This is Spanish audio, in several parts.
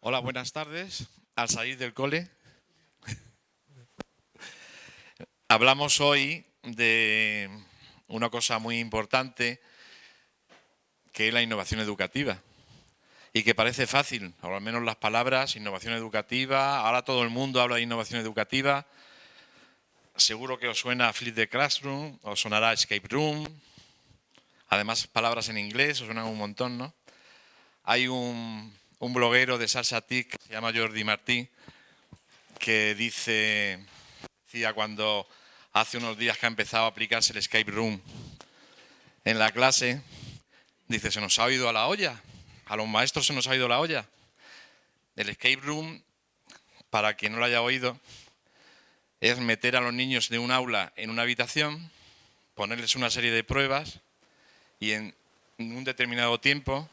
Hola, buenas tardes. Al salir del cole, hablamos hoy de una cosa muy importante que es la innovación educativa. Y que parece fácil, o al menos las palabras, innovación educativa, ahora todo el mundo habla de innovación educativa, seguro que os suena Flip the Classroom, os sonará Escape Room, además palabras en inglés, os suenan un montón, ¿no? Hay un, bloguero de Salsa TIC, se llama Jordi Martí, que dice, decía cuando hace unos días que ha empezado a aplicarse el Escape Room en la clase, dice, se nos ha oído a la olla, a los maestros se nos ha ido la olla. El escape room, para quien no lo haya oído, es meter a los niños de un aula en una habitación, ponerles una serie de pruebas y en un determinado tiempo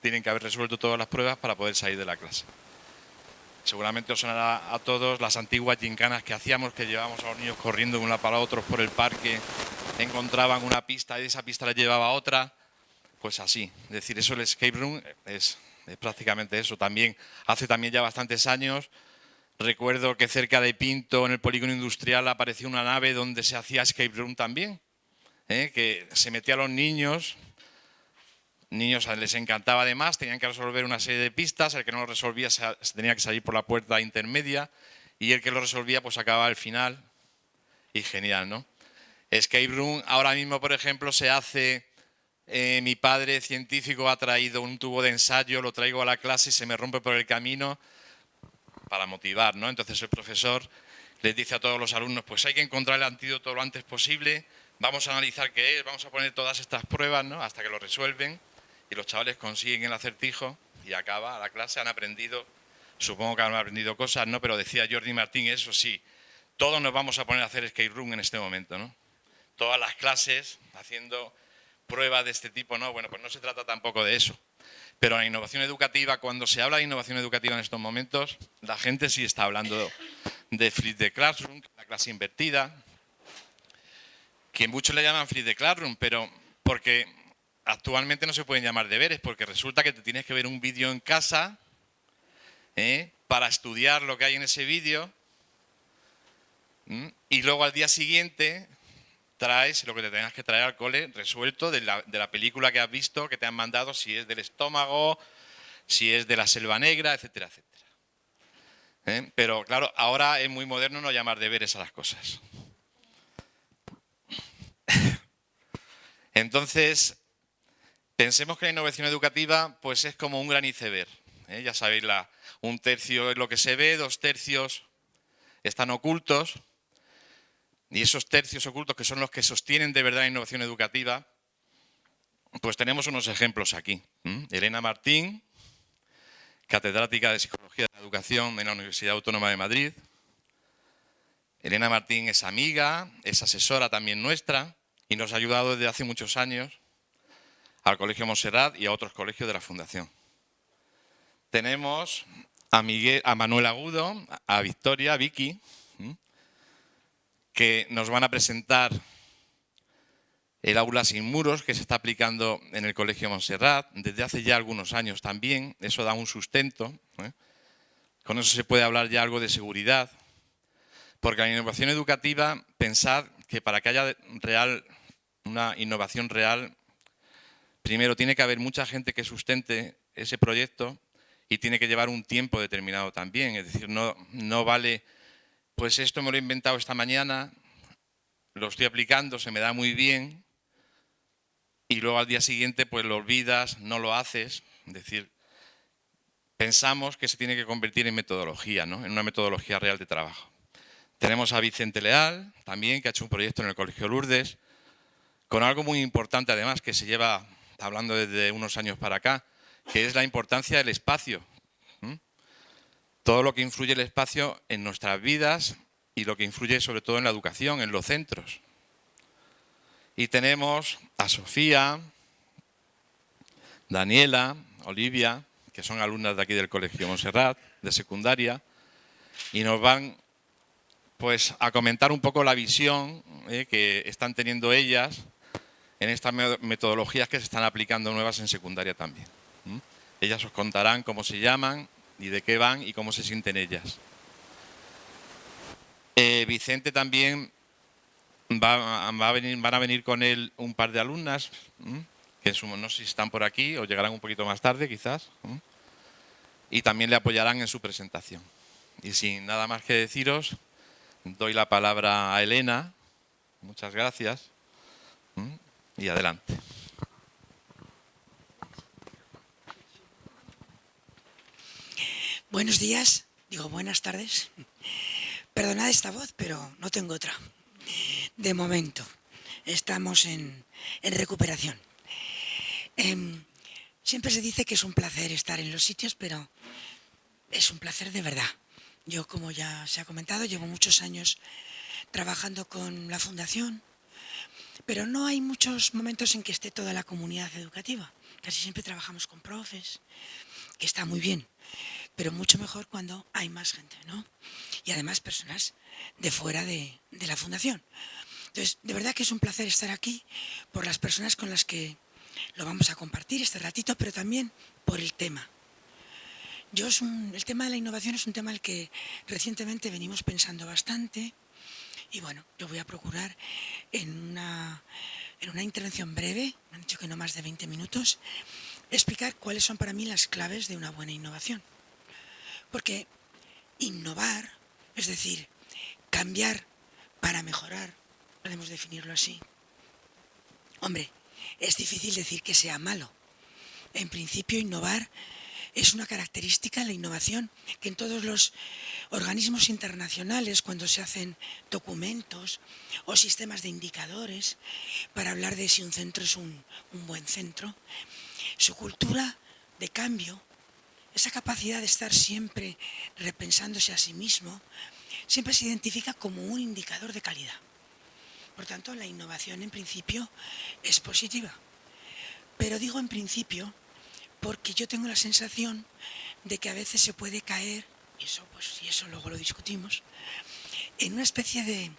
tienen que haber resuelto todas las pruebas para poder salir de la clase. Seguramente os sonará a todos las antiguas gincanas que hacíamos, que llevábamos a los niños corriendo de una para otros por el parque, encontraban una pista y esa pista les llevaba a otra, pues así. Es decir, eso el escape room es, prácticamente eso. También hace también ya bastantes años recuerdo que cerca de Pinto, en el polígono industrial, apareció una nave donde se hacía escape room también, ¿eh? que se metía a los niños, niños les encantaba además, tenían que resolver una serie de pistas, el que no lo resolvía tenía que salir por la puerta intermedia y el que lo resolvía pues acababa al final y genial, ¿no? Escape room ahora mismo, por ejemplo, se hace eh, mi padre científico ha traído un tubo de ensayo, lo traigo a la clase y se me rompe por el camino para motivar, ¿no? Entonces el profesor les dice a todos los alumnos, pues hay que encontrar el antídoto lo antes posible, vamos a analizar qué es, vamos a poner todas estas pruebas, ¿no? Hasta que lo resuelven y los chavales consiguen el acertijo y acaba la clase, han aprendido, supongo que han aprendido cosas, ¿no? Pero decía Jordi Martín, eso sí, todos nos vamos a poner a hacer skate room en este momento, ¿no? Todas las clases haciendo prueba de este tipo, no, bueno, pues no se trata tampoco de eso. Pero la innovación educativa, cuando se habla de innovación educativa en estos momentos, la gente sí está hablando de flip the classroom, la clase invertida, que muchos le llaman flip the classroom, pero porque actualmente no se pueden llamar deberes, porque resulta que te tienes que ver un vídeo en casa ¿eh? para estudiar lo que hay en ese vídeo y luego al día siguiente traes lo que te tengas que traer al cole resuelto de la, película que has visto, que te han mandado, si es del estómago, si es de la selva negra, etcétera, etcétera. ¿Eh? Pero claro, ahora es muy moderno no llamar deberes a las cosas. Entonces, pensemos que la innovación educativa pues es como un gran iceberg. ¿eh? Ya sabéis, un tercio es lo que se ve, dos tercios están ocultos. Y esos tercios ocultos que son los que sostienen de verdad la innovación educativa, pues tenemos unos ejemplos aquí. Elena Martín, catedrática de Psicología de la Educación en la Universidad Autónoma de Madrid. Elena Martín es amiga, es asesora también nuestra y nos ha ayudado desde hace muchos años al Colegio Monserrat y a otros colegios de la Fundación. Tenemos a, Miguel, a Manuel Agudo, a Victoria, a Vicky, que nos van a presentar el aula sin muros que se está aplicando en el Colegio Montserrat desde hace ya algunos años también. Eso da un sustento. ¿eh? Con eso se puede hablar ya algo de seguridad. Porque la innovación educativa, pensad que para que haya real, una innovación real, primero tiene que haber mucha gente que sustente ese proyecto y tiene que llevar un tiempo determinado también. Es decir, no, no vale pues esto me lo he inventado esta mañana, lo estoy aplicando, se me da muy bien, y luego al día siguiente pues lo olvidas, no lo haces, es decir, pensamos que se tiene que convertir en metodología, ¿no? en una metodología real de trabajo. Tenemos a Vicente Leal, también, que ha hecho un proyecto en el Colegio Lourdes, con algo muy importante además, que se lleva hablando desde unos años para acá, que es la importancia del espacio, todo lo que influye el espacio en nuestras vidas y lo que influye sobre todo en la educación, en los centros. Y tenemos a Sofía, Daniela, Olivia, que son alumnas de aquí del Colegio Montserrat, de secundaria, y nos van pues, a comentar un poco la visión eh, que están teniendo ellas en estas metodologías que se están aplicando nuevas en secundaria también. Ellas os contarán cómo se llaman y de qué van y cómo se sienten ellas. Eh, Vicente también va, van a venir con él un par de alumnas, que no sé si están por aquí o llegarán un poquito más tarde quizás, y también le apoyarán en su presentación. Y sin nada más que deciros, doy la palabra a Elena. Muchas gracias. Y adelante. Buenos días, digo buenas tardes. Perdonad esta voz, pero no tengo otra. De momento, estamos en, recuperación. Em, siempre se dice que es un placer estar en los sitios, pero es un placer de verdad. Yo, como ya se ha comentado, llevo muchos años trabajando con la fundación, pero no hay muchos momentos en que esté toda la comunidad educativa. Casi siempre trabajamos con profes, que está muy bien pero mucho mejor cuando hay más gente, ¿no? Y además personas de fuera de, la fundación. Entonces, de verdad que es un placer estar aquí por las personas con las que lo vamos a compartir este ratito, pero también por el tema. Yo el tema de la innovación es un tema al que recientemente venimos pensando bastante y bueno, yo voy a procurar en una, en una intervención breve, me han dicho que no más de 20 minutos, explicar cuáles son para mí las claves de una buena innovación. Porque innovar, es decir, cambiar para mejorar, podemos definirlo así. Hombre, es difícil decir que sea malo. En principio, innovar es una característica, la innovación, que en todos los organismos internacionales, cuando se hacen documentos o sistemas de indicadores para hablar de si un centro es un, buen centro, su cultura de cambio esa capacidad de estar siempre repensándose a sí mismo, siempre se identifica como un indicador de calidad. Por tanto, la innovación en principio es positiva. Pero digo en principio porque yo tengo la sensación de que a veces se puede caer, y eso, pues, y eso luego lo discutimos, en una especie de,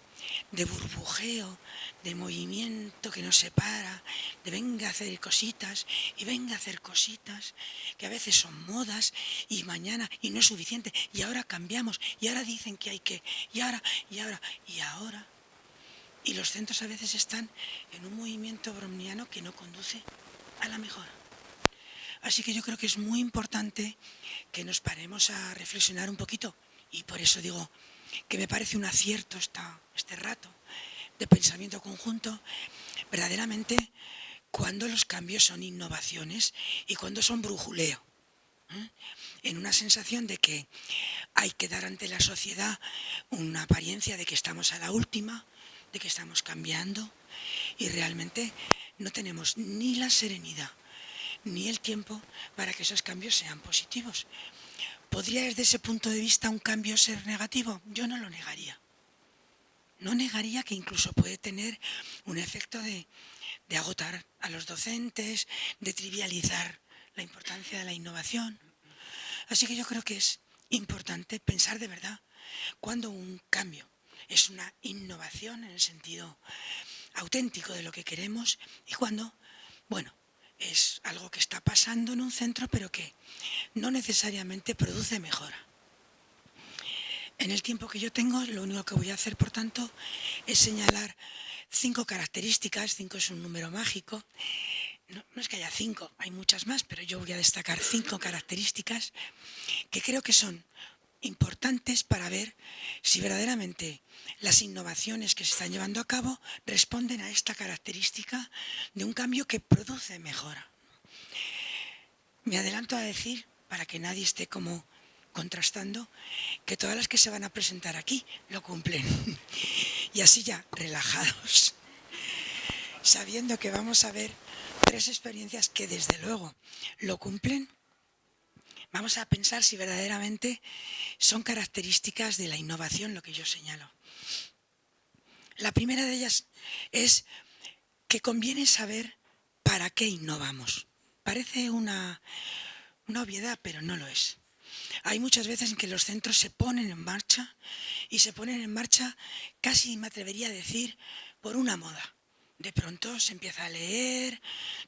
de burbujeo, de movimiento que nos separa, de venga a hacer cositas y venga a hacer cositas, que a veces son modas y mañana y no es suficiente y ahora cambiamos y ahora dicen que hay que y ahora y ahora y ahora. Y los centros a veces están en un movimiento bromniano que no conduce a la mejora. Así que yo creo que es muy importante que nos paremos a reflexionar un poquito y por eso digo que me parece un acierto esta, este rato de pensamiento conjunto, verdaderamente cuando los cambios son innovaciones y cuando son brujuleo. ¿eh? En una sensación de que hay que dar ante la sociedad una apariencia de que estamos a la última, de que estamos cambiando y realmente no tenemos ni la serenidad ni el tiempo para que esos cambios sean positivos. ¿Podría desde ese punto de vista un cambio ser negativo? Yo no lo negaría. No negaría que incluso puede tener un efecto de, agotar a los docentes, de trivializar la importancia de la innovación. Así que yo creo que es importante pensar de verdad cuando un cambio es una innovación en el sentido auténtico de lo que queremos y cuando, bueno, es algo que está pasando en un centro pero que no necesariamente produce mejora. En el tiempo que yo tengo, lo único que voy a hacer, por tanto, es señalar cinco características, cinco es un número mágico, no, es que haya cinco, hay muchas más, pero yo voy a destacar cinco características que creo que son importantes para ver si verdaderamente las innovaciones que se están llevando a cabo responden a esta característica de un cambio que produce mejora. Me adelanto a decir, para que nadie esté como contrastando, que todas las que se van a presentar aquí lo cumplen. Y así ya, relajados, sabiendo que vamos a ver tres experiencias que desde luego lo cumplen, vamos a pensar si verdaderamente son características de la innovación lo que yo señalo. La primera de ellas es que conviene saber para qué innovamos. Parece una, una obviedad, pero no lo es. Hay muchas veces en que los centros se ponen en marcha y se ponen en marcha, casi me atrevería a decir, por una moda, de pronto se empieza a leer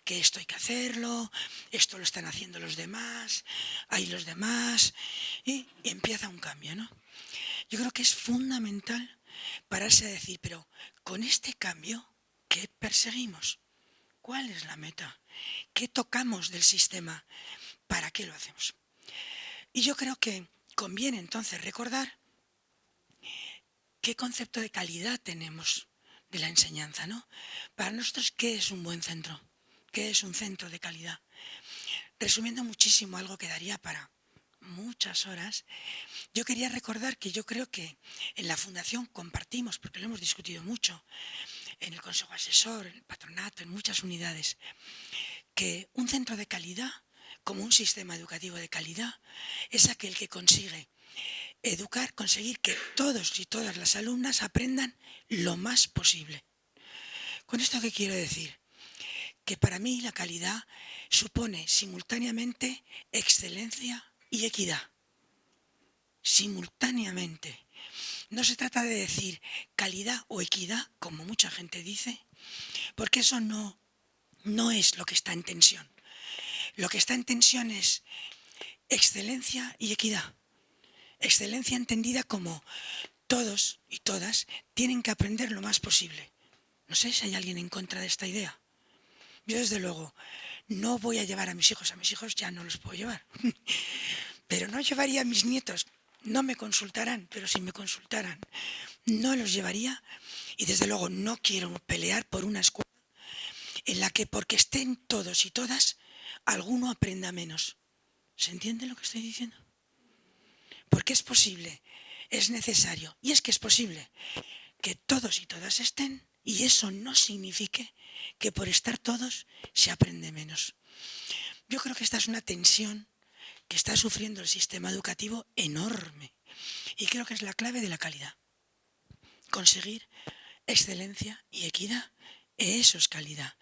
que esto hay que hacerlo, esto lo están haciendo los demás, hay los demás, y, empieza un cambio, ¿no? Yo creo que es fundamental pararse a decir, pero con este cambio, ¿qué perseguimos? ¿Cuál es la meta? ¿Qué tocamos del sistema? ¿Para qué lo hacemos? Y yo creo que conviene entonces recordar qué concepto de calidad tenemos de la enseñanza, ¿no? Para nosotros, ¿qué es un buen centro? ¿Qué es un centro de calidad? Resumiendo muchísimo algo que daría para muchas horas, yo quería recordar que yo creo que en la Fundación compartimos, porque lo hemos discutido mucho, en el Consejo Asesor, en el Patronato, en muchas unidades, que un centro de calidad, como un sistema educativo de calidad, es aquel que consigue educar, conseguir que todos y todas las alumnas aprendan lo más posible. ¿Con esto qué quiero decir? Que para mí la calidad supone simultáneamente excelencia y equidad. Simultáneamente. No se trata de decir calidad o equidad, como mucha gente dice, porque eso no, no es lo que está en tensión. Lo que está en tensión es excelencia y equidad. Excelencia entendida como todos y todas tienen que aprender lo más posible. No sé si hay alguien en contra de esta idea. Yo desde luego no voy a llevar a mis hijos, a mis hijos ya no los puedo llevar, pero no llevaría a mis nietos, no me consultarán, pero si me consultaran, no los llevaría y desde luego no quiero pelear por una escuela en la que porque estén todos y todas, alguno aprenda menos. ¿Se entiende lo que estoy diciendo? Porque es posible, es necesario, y es que es posible que todos y todas estén, y eso no signifique que por estar todos se aprende menos. Yo creo que esta es una tensión que está sufriendo el sistema educativo enorme, y creo que es la clave de la calidad. Conseguir excelencia y equidad, eso es calidad.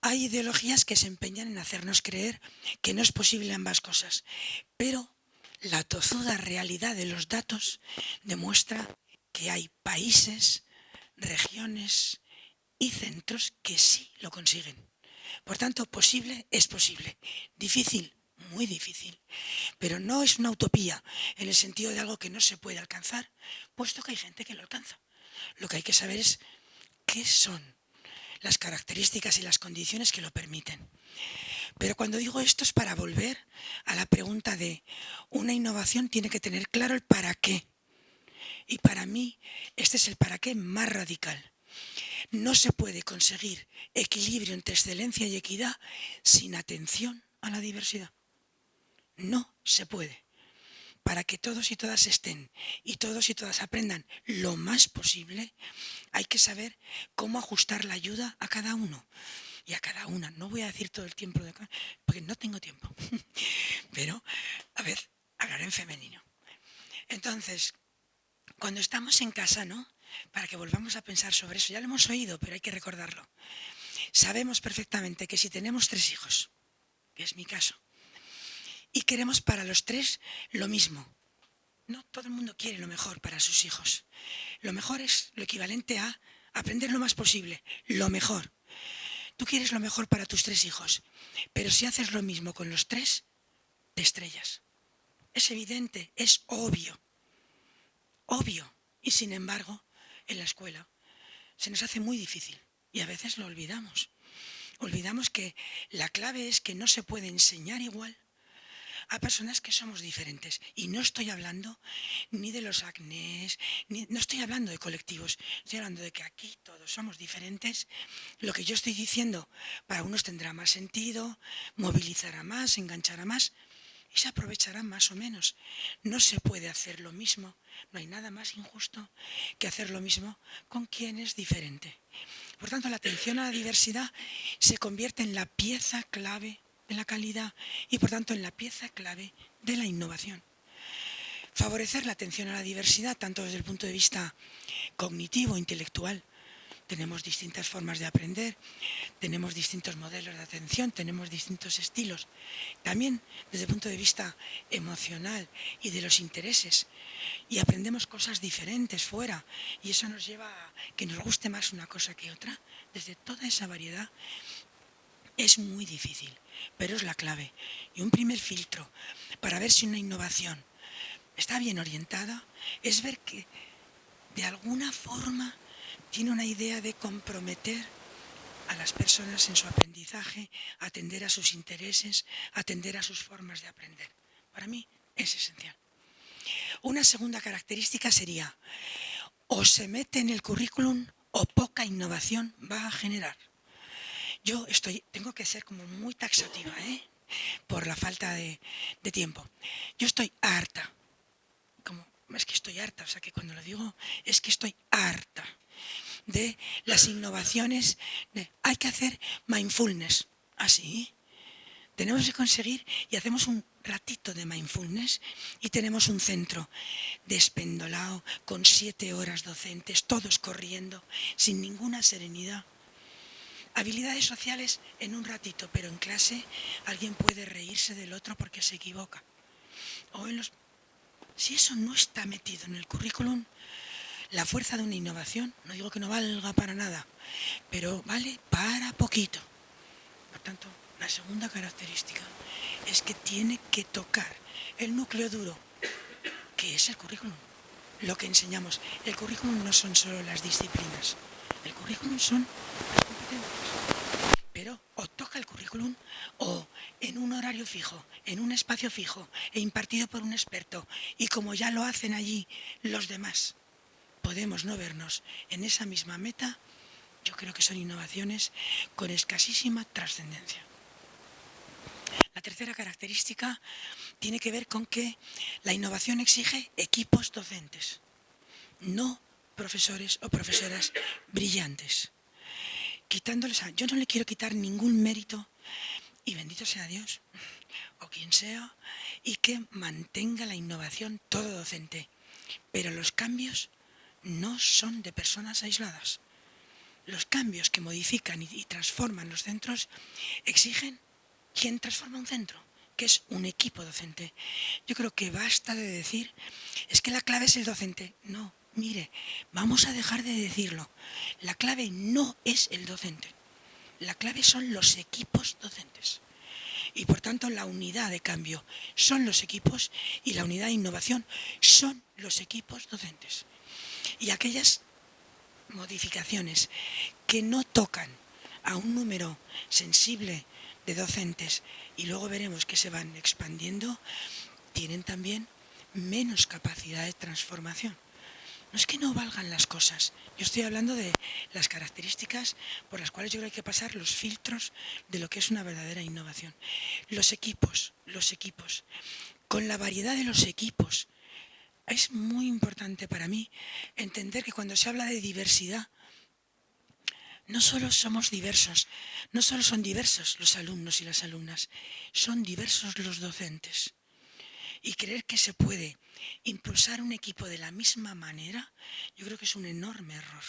Hay ideologías que se empeñan en hacernos creer que no es posible ambas cosas, pero la tozuda realidad de los datos demuestra que hay países, regiones y centros que sí lo consiguen. Por tanto, posible es posible. Difícil, muy difícil. Pero no es una utopía en el sentido de algo que no se puede alcanzar, puesto que hay gente que lo alcanza. Lo que hay que saber es qué son las características y las condiciones que lo permiten. Pero cuando digo esto es para volver a la pregunta de una innovación tiene que tener claro el para qué. Y para mí este es el para qué más radical. No se puede conseguir equilibrio entre excelencia y equidad sin atención a la diversidad. No se puede. Para que todos y todas estén y todos y todas aprendan lo más posible, hay que saber cómo ajustar la ayuda a cada uno y a cada una. No voy a decir todo el tiempo, de, porque no tengo tiempo. Pero, a ver, hablaré en femenino. Entonces, cuando estamos en casa, ¿no? Para que volvamos a pensar sobre eso, ya lo hemos oído, pero hay que recordarlo. Sabemos perfectamente que si tenemos tres hijos, que es mi caso, y queremos para los tres lo mismo, no todo el mundo quiere lo mejor para sus hijos. Lo mejor es lo equivalente a aprender lo más posible, lo mejor. Tú quieres lo mejor para tus tres hijos, pero si haces lo mismo con los tres, te estrellas. Es evidente, es obvio, obvio. Y sin embargo, en la escuela se nos hace muy difícil y a veces lo olvidamos. Olvidamos que la clave es que no se puede enseñar igual a personas que somos diferentes. Y no estoy hablando ni de los acnés, no estoy hablando de colectivos, estoy hablando de que aquí todos somos diferentes. Lo que yo estoy diciendo para unos tendrá más sentido, movilizará más, enganchará más y se aprovechará más o menos. No se puede hacer lo mismo, no hay nada más injusto que hacer lo mismo con quien es diferente. Por tanto, la atención a la diversidad se convierte en la pieza clave de la calidad y por tanto en la pieza clave de la innovación. Favorecer la atención a la diversidad, tanto desde el punto de vista cognitivo, intelectual, tenemos distintas formas de aprender, tenemos distintos modelos de atención, tenemos distintos estilos. También desde el punto de vista emocional y de los intereses. Y aprendemos cosas diferentes fuera. Y eso nos lleva a que nos guste más una cosa que otra. Desde toda esa variedad es muy difícil, pero es la clave. Y un primer filtro para ver si una innovación está bien orientada es ver que de alguna forma tiene una idea de comprometer a las personas en su aprendizaje, atender a sus intereses, atender a sus formas de aprender. Para mí es esencial. Una segunda característica sería, o se mete en el currículum o poca innovación va a generar. Yo estoy, tengo que ser como muy taxativa, ¿eh? por la falta de, tiempo. Yo estoy harta es que estoy harta, o sea que cuando lo digo es que estoy harta de las innovaciones, hay que hacer mindfulness, así. tenemos que conseguir y hacemos un ratito de mindfulness y tenemos un centro despendolado con siete horas docentes, todos corriendo, sin ninguna serenidad. Habilidades sociales en un ratito, pero en clase alguien puede reírse del otro porque se equivoca. O en los si eso no está metido en el currículum, la fuerza de una innovación, no digo que no valga para nada, pero vale para poquito. Por tanto, la segunda característica es que tiene que tocar el núcleo duro, que es el currículum. Lo que enseñamos. El currículum no son solo las disciplinas, el currículum son. Pero o toca el currículum o en un horario fijo, en un espacio fijo e impartido por un experto y como ya lo hacen allí los demás, podemos no vernos en esa misma meta, yo creo que son innovaciones con escasísima trascendencia. La tercera característica tiene que ver con que la innovación exige equipos docentes, no profesores o profesoras brillantes. Quitándoles a, yo no le quiero quitar ningún mérito y bendito sea Dios, o quien sea, y que mantenga la innovación todo docente. Pero los cambios no son de personas aisladas. Los cambios que modifican y, transforman los centros exigen quien transforma un centro, que es un equipo docente. Yo creo que basta de decir, es que la clave es el docente. No, mire, vamos a dejar de decirlo. La clave no es el docente. La clave son los equipos docentes. Y por tanto la unidad de cambio son los equipos y la unidad de innovación son los equipos docentes. Y aquellas modificaciones que no tocan a un número sensible de docentes y luego veremos que se van expandiendo, tienen también menos capacidad de transformación. No es que no valgan las cosas. Yo estoy hablando de las características por las cuales yo creo que hay que pasar los filtros de lo que es una verdadera innovación. Los equipos, los equipos. Con la variedad de los equipos. Es muy importante para mí entender que cuando se habla de diversidad, no solo somos diversos, no solo son diversos los alumnos y las alumnas, son diversos los docentes y creer que se puede impulsar un equipo de la misma manera, yo creo que es un enorme error.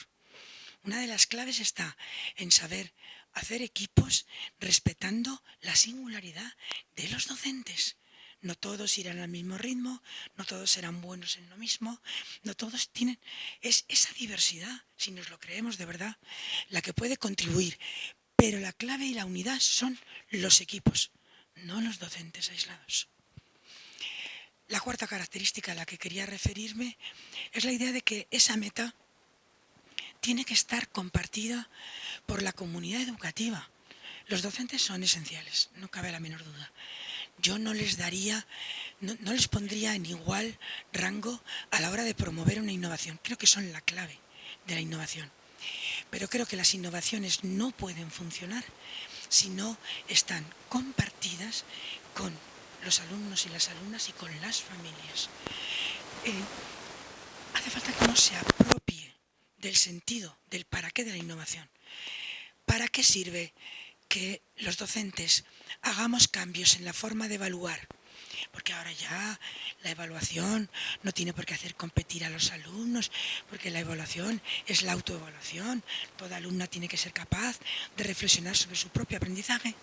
Una de las claves está en saber hacer equipos respetando la singularidad de los docentes. No todos irán al mismo ritmo, no todos serán buenos en lo mismo, no todos tienen... Es esa diversidad, si nos lo creemos de verdad, la que puede contribuir. Pero la clave y la unidad son los equipos, no los docentes aislados. La cuarta característica a la que quería referirme es la idea de que esa meta tiene que estar compartida por la comunidad educativa. Los docentes son esenciales, no cabe la menor duda. Yo no les daría, no, les pondría en igual rango a la hora de promover una innovación. Creo que son la clave de la innovación. Pero creo que las innovaciones no pueden funcionar si no están compartidas con los alumnos y las alumnas y con las familias. Eh, hace falta que uno se apropie del sentido, del para qué de la innovación. ¿Para qué sirve que los docentes hagamos cambios en la forma de evaluar? porque ahora ya la evaluación no tiene por qué hacer competir a los alumnos, porque la evaluación es la autoevaluación. Toda alumna tiene que ser capaz de reflexionar sobre su propio aprendizaje.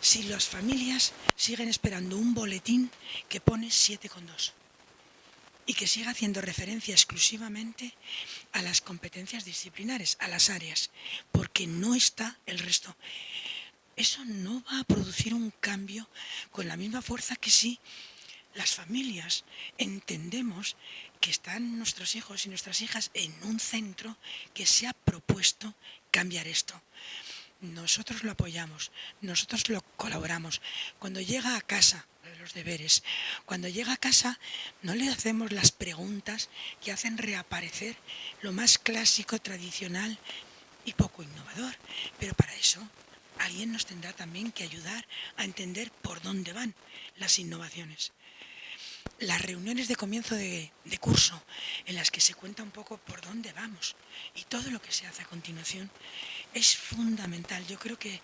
Si las familias siguen esperando un boletín que pone 7,2 y que siga haciendo referencia exclusivamente a las competencias disciplinares, a las áreas, porque no está el resto eso no va a producir un cambio con la misma fuerza que si las familias entendemos que están nuestros hijos y nuestras hijas en un centro que se ha propuesto cambiar esto. Nosotros lo apoyamos, nosotros lo colaboramos. Cuando llega a casa, los deberes, cuando llega a casa no le hacemos las preguntas que hacen reaparecer lo más clásico, tradicional y poco innovador. Pero para eso alguien nos tendrá también que ayudar a entender por dónde van las innovaciones. Las reuniones de comienzo de, curso, en las que se cuenta un poco por dónde vamos y todo lo que se hace a continuación, es fundamental. Yo creo que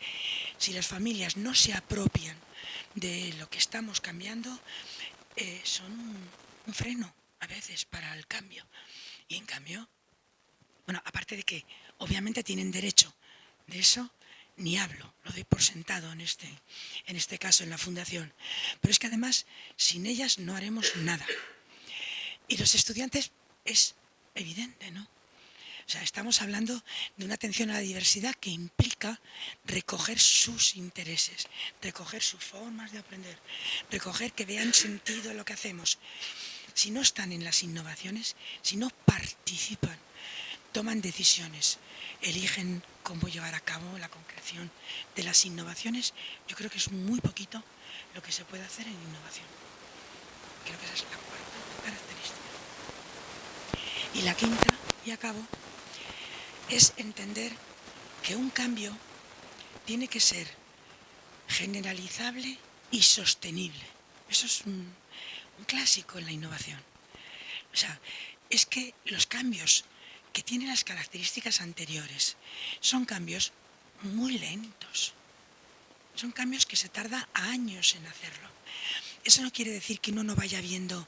si las familias no se apropian de lo que estamos cambiando, eh, son un freno a veces para el cambio. Y en cambio, bueno, aparte de que obviamente tienen derecho de eso, ni hablo, lo doy por sentado en este, en este caso, en la fundación. Pero es que además, sin ellas no haremos nada. Y los estudiantes es evidente, ¿no? Estamos hablando de una atención a la diversidad que implica recoger sus intereses, recoger sus formas de aprender, recoger que vean sentido en lo que hacemos. Si no están en las innovaciones, si no participan, toman decisiones, eligen cómo llevar a cabo la concreción de las innovaciones, yo creo que es muy poquito lo que se puede hacer en innovación. Creo que esa es la cuarta característica. Y la quinta, y acabo, es entender que un cambio tiene que ser generalizable y sostenible. Eso es un, clásico en la innovación. O sea, es que los cambios que tiene las características anteriores. Son cambios muy lentos. Son cambios que se tarda años en hacerlo. Eso no quiere decir que uno no vaya viendo,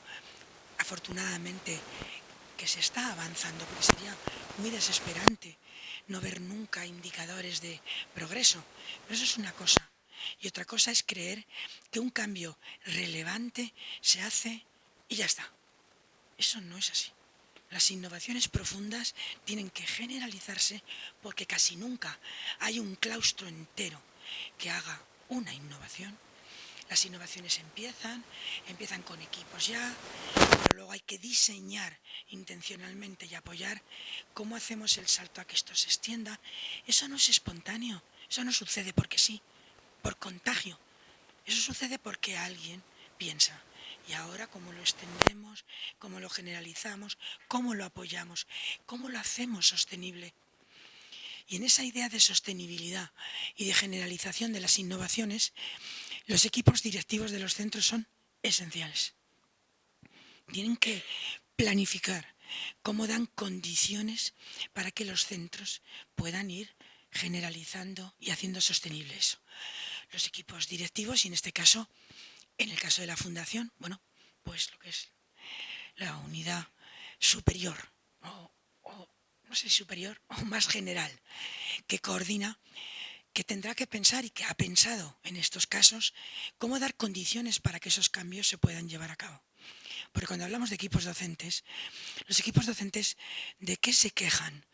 afortunadamente, que se está avanzando, porque sería muy desesperante no ver nunca indicadores de progreso. Pero eso es una cosa. Y otra cosa es creer que un cambio relevante se hace y ya está. Eso no es así. Las innovaciones profundas tienen que generalizarse porque casi nunca hay un claustro entero que haga una innovación. Las innovaciones empiezan, empiezan con equipos ya, pero luego hay que diseñar intencionalmente y apoyar cómo hacemos el salto a que esto se extienda. Eso no es espontáneo, eso no sucede porque sí, por contagio. Eso sucede porque alguien piensa, y ahora cómo lo extendemos, cómo lo generalizamos, cómo lo apoyamos, cómo lo hacemos sostenible. Y en esa idea de sostenibilidad y de generalización de las innovaciones, los equipos directivos de los centros son esenciales. Tienen que planificar cómo dan condiciones para que los centros puedan ir generalizando y haciendo sostenible eso. Los equipos directivos, y en este caso en el caso de la fundación, bueno, pues lo que es la unidad superior, o, no sé, superior o más general, que coordina, que tendrá que pensar y que ha pensado en estos casos cómo dar condiciones para que esos cambios se puedan llevar a cabo. Porque cuando hablamos de equipos docentes, los equipos docentes, ¿de qué se quejan?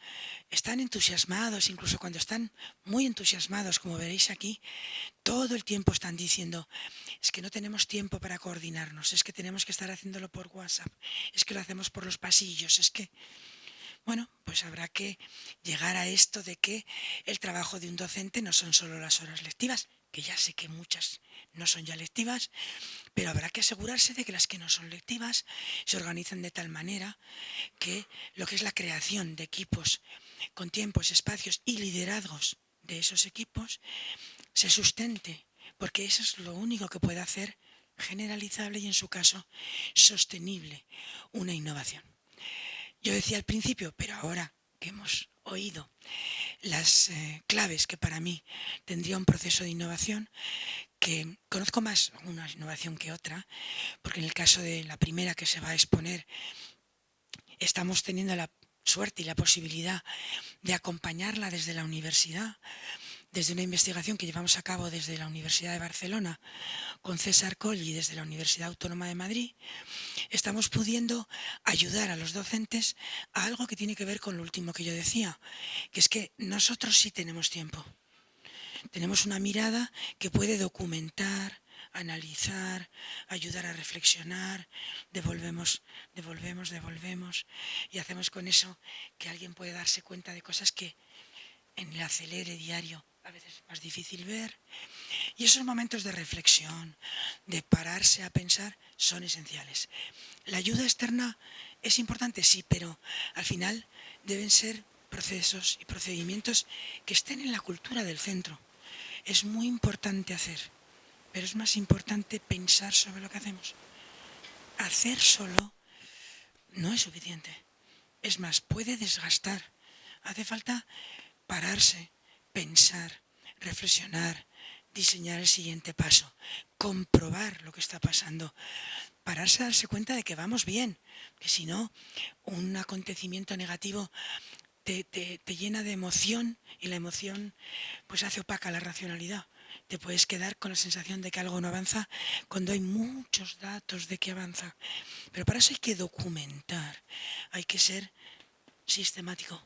Están entusiasmados, incluso cuando están muy entusiasmados, como veréis aquí, todo el tiempo están diciendo, es que no tenemos tiempo para coordinarnos, es que tenemos que estar haciéndolo por WhatsApp, es que lo hacemos por los pasillos, es que... Bueno, pues habrá que llegar a esto de que el trabajo de un docente no son solo las horas lectivas, que ya sé que muchas no son ya lectivas, pero habrá que asegurarse de que las que no son lectivas se organizan de tal manera que lo que es la creación de equipos con tiempos, espacios y liderazgos de esos equipos se sustente, porque eso es lo único que puede hacer generalizable y en su caso sostenible una innovación. Yo decía al principio, pero ahora que hemos oído las eh, claves que para mí tendría un proceso de innovación, que conozco más una innovación que otra, porque en el caso de la primera que se va a exponer, estamos teniendo la suerte y la posibilidad de acompañarla desde la universidad, desde una investigación que llevamos a cabo desde la Universidad de Barcelona con César Colli desde la Universidad Autónoma de Madrid, estamos pudiendo ayudar a los docentes a algo que tiene que ver con lo último que yo decía, que es que nosotros sí tenemos tiempo. Tenemos una mirada que puede documentar, analizar, ayudar a reflexionar, devolvemos, devolvemos, devolvemos y hacemos con eso que alguien puede darse cuenta de cosas que en el acelere diario a veces es más difícil ver. Y esos momentos de reflexión, de pararse a pensar, son esenciales. La ayuda externa es importante, sí, pero al final deben ser procesos y procedimientos que estén en la cultura del centro. Es muy importante hacer, pero es más importante pensar sobre lo que hacemos. Hacer solo no es suficiente. Es más, puede desgastar. Hace falta pararse, pensar, reflexionar, diseñar el siguiente paso, comprobar lo que está pasando, pararse a darse cuenta de que vamos bien, que si no, un acontecimiento negativo te, te, llena de emoción y la emoción pues hace opaca la racionalidad. Te puedes quedar con la sensación de que algo no avanza cuando hay muchos datos de que avanza. Pero para eso hay que documentar, hay que ser sistemático.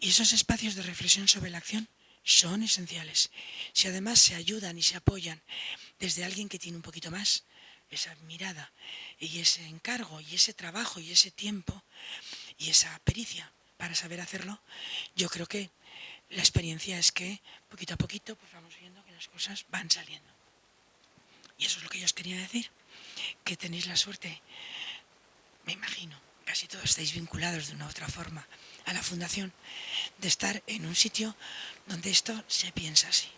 Y esos espacios de reflexión sobre la acción son esenciales. Si además se ayudan y se apoyan desde alguien que tiene un poquito más, esa mirada y ese encargo y ese trabajo y ese tiempo y esa pericia para saber hacerlo, yo creo que la experiencia es que poquito a poquito pues vamos viendo que las cosas van saliendo. Y eso es lo que yo os quería decir, que tenéis la suerte, me imagino, casi todos estáis vinculados de una u otra forma a la fundación, de estar en un sitio donde esto se piensa así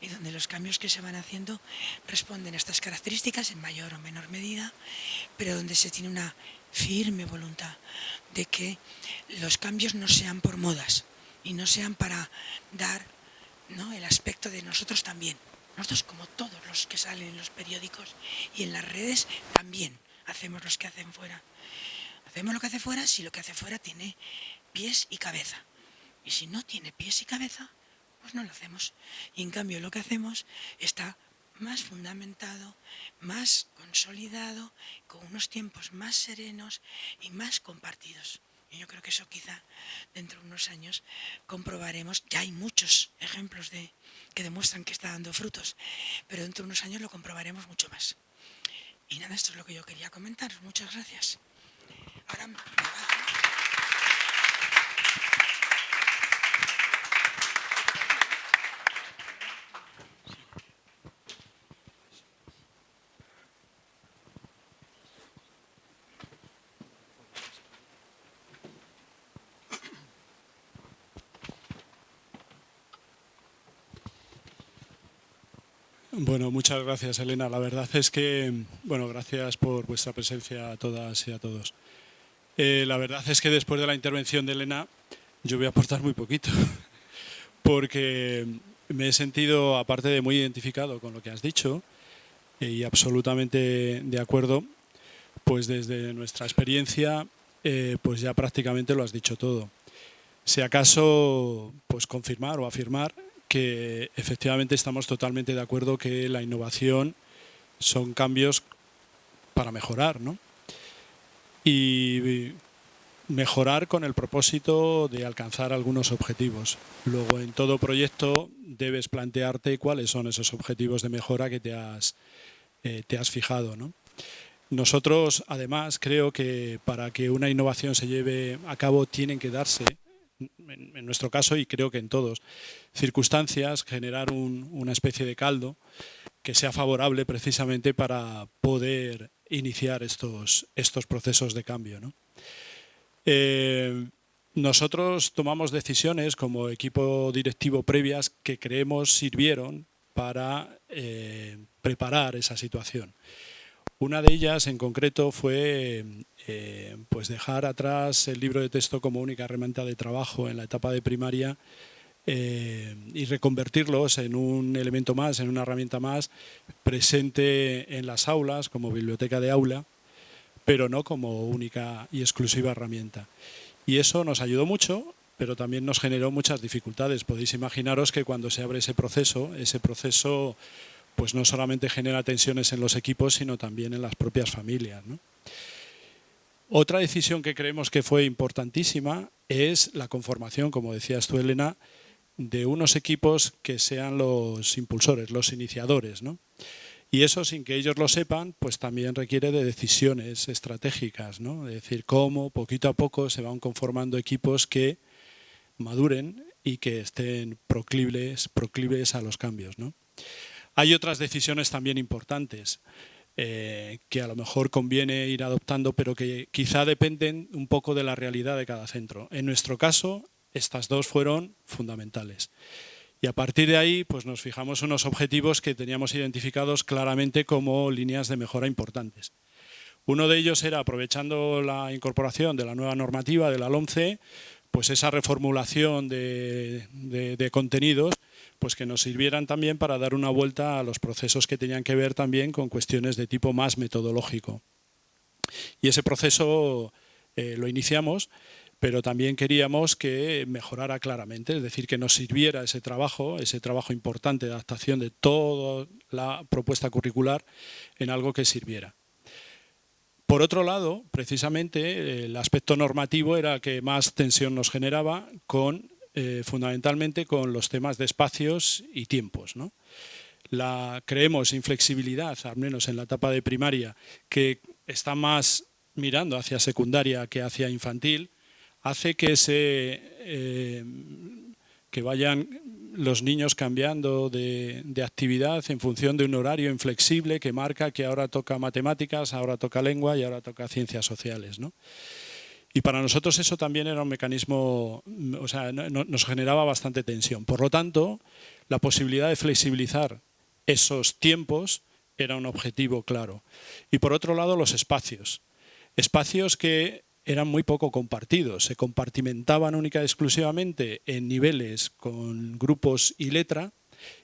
y donde los cambios que se van haciendo responden a estas características en mayor o menor medida, pero donde se tiene una firme voluntad de que los cambios no sean por modas y no sean para dar ¿no? el aspecto de nosotros también. Nosotros como todos los que salen en los periódicos y en las redes también hacemos los que hacen fuera. Hacemos lo que hace fuera si lo que hace fuera tiene pies y cabeza. Y si no tiene pies y cabeza, pues no lo hacemos. Y en cambio lo que hacemos está más fundamentado, más consolidado, con unos tiempos más serenos y más compartidos. Y yo creo que eso quizá dentro de unos años comprobaremos, ya hay muchos ejemplos de, que demuestran que está dando frutos, pero dentro de unos años lo comprobaremos mucho más. Y nada, esto es lo que yo quería comentar. Muchas gracias. Bueno, muchas gracias Elena. La verdad es que, bueno, gracias por vuestra presencia a todas y a todos. Eh, la verdad es que después de la intervención de Elena yo voy a aportar muy poquito, porque me he sentido, aparte de muy identificado con lo que has dicho, y absolutamente de acuerdo, pues desde nuestra experiencia, eh, pues ya prácticamente lo has dicho todo. Si acaso, pues confirmar o afirmar que efectivamente estamos totalmente de acuerdo que la innovación son cambios para mejorar, ¿no? y mejorar con el propósito de alcanzar algunos objetivos. Luego, en todo proyecto debes plantearte cuáles son esos objetivos de mejora que te has, eh, te has fijado. Nosotros, además, creo que para que una innovación se lleve a cabo tienen que darse, en, nuestro caso y creo que en todos, circunstancias, generar una especie de caldo que sea favorable precisamente para poder iniciar estos, estos procesos de cambio. Eh, nosotros tomamos decisiones como equipo directivo previas que creemos sirvieron para eh, preparar esa situación. Una de ellas en concreto fue eh, pues dejar atrás el libro de texto como única herramienta de trabajo en la etapa de primaria eh, y reconvertirlos en un elemento más, en una herramienta más presente en las aulas como biblioteca de aula, pero no como única y exclusiva herramienta. Y eso nos ayudó mucho, pero también nos generó muchas dificultades. Podéis imaginaros que cuando se abre ese proceso, ese proceso pues no solamente genera tensiones en los equipos, sino también en las propias familias. Otra decisión que creemos que fue importantísima es la conformación, como decías tú, Elena, de unos equipos que sean los impulsores, los iniciadores. Y eso, sin que ellos lo sepan, pues también requiere de decisiones estratégicas, ¿no? es decir, cómo poquito a poco se van conformando equipos que maduren y que estén proclives, proclives a los cambios. Hay otras decisiones también importantes eh, que a lo mejor conviene ir adoptando, pero que quizá dependen un poco de la realidad de cada centro. En nuestro caso, estas dos fueron fundamentales. Y a partir de ahí pues nos fijamos unos objetivos que teníamos identificados claramente como líneas de mejora importantes. Uno de ellos era, aprovechando la incorporación de la nueva normativa de la LOMCE, pues esa reformulación de, de, contenidos pues que nos sirvieran también para dar una vuelta a los procesos que tenían que ver también con cuestiones de tipo más metodológico. Y ese proceso eh, lo iniciamos pero también queríamos que mejorara claramente, es decir, que nos sirviera ese trabajo, ese trabajo importante de adaptación de toda la propuesta curricular en algo que sirviera. Por otro lado, precisamente, el aspecto normativo era el que más tensión nos generaba, con, eh, fundamentalmente con los temas de espacios y tiempos. La, creemos inflexibilidad, al menos en la etapa de primaria, que está más mirando hacia secundaria que hacia infantil, hace que, se, eh, que vayan los niños cambiando de, actividad en función de un horario inflexible que marca que ahora toca matemáticas, ahora toca lengua y ahora toca ciencias sociales. Y para nosotros eso también era un mecanismo, o sea, nos generaba bastante tensión. Por lo tanto, la posibilidad de flexibilizar esos tiempos era un objetivo claro. Y por otro lado, los espacios. Espacios que eran muy poco compartidos, se compartimentaban única y exclusivamente en niveles con grupos y letra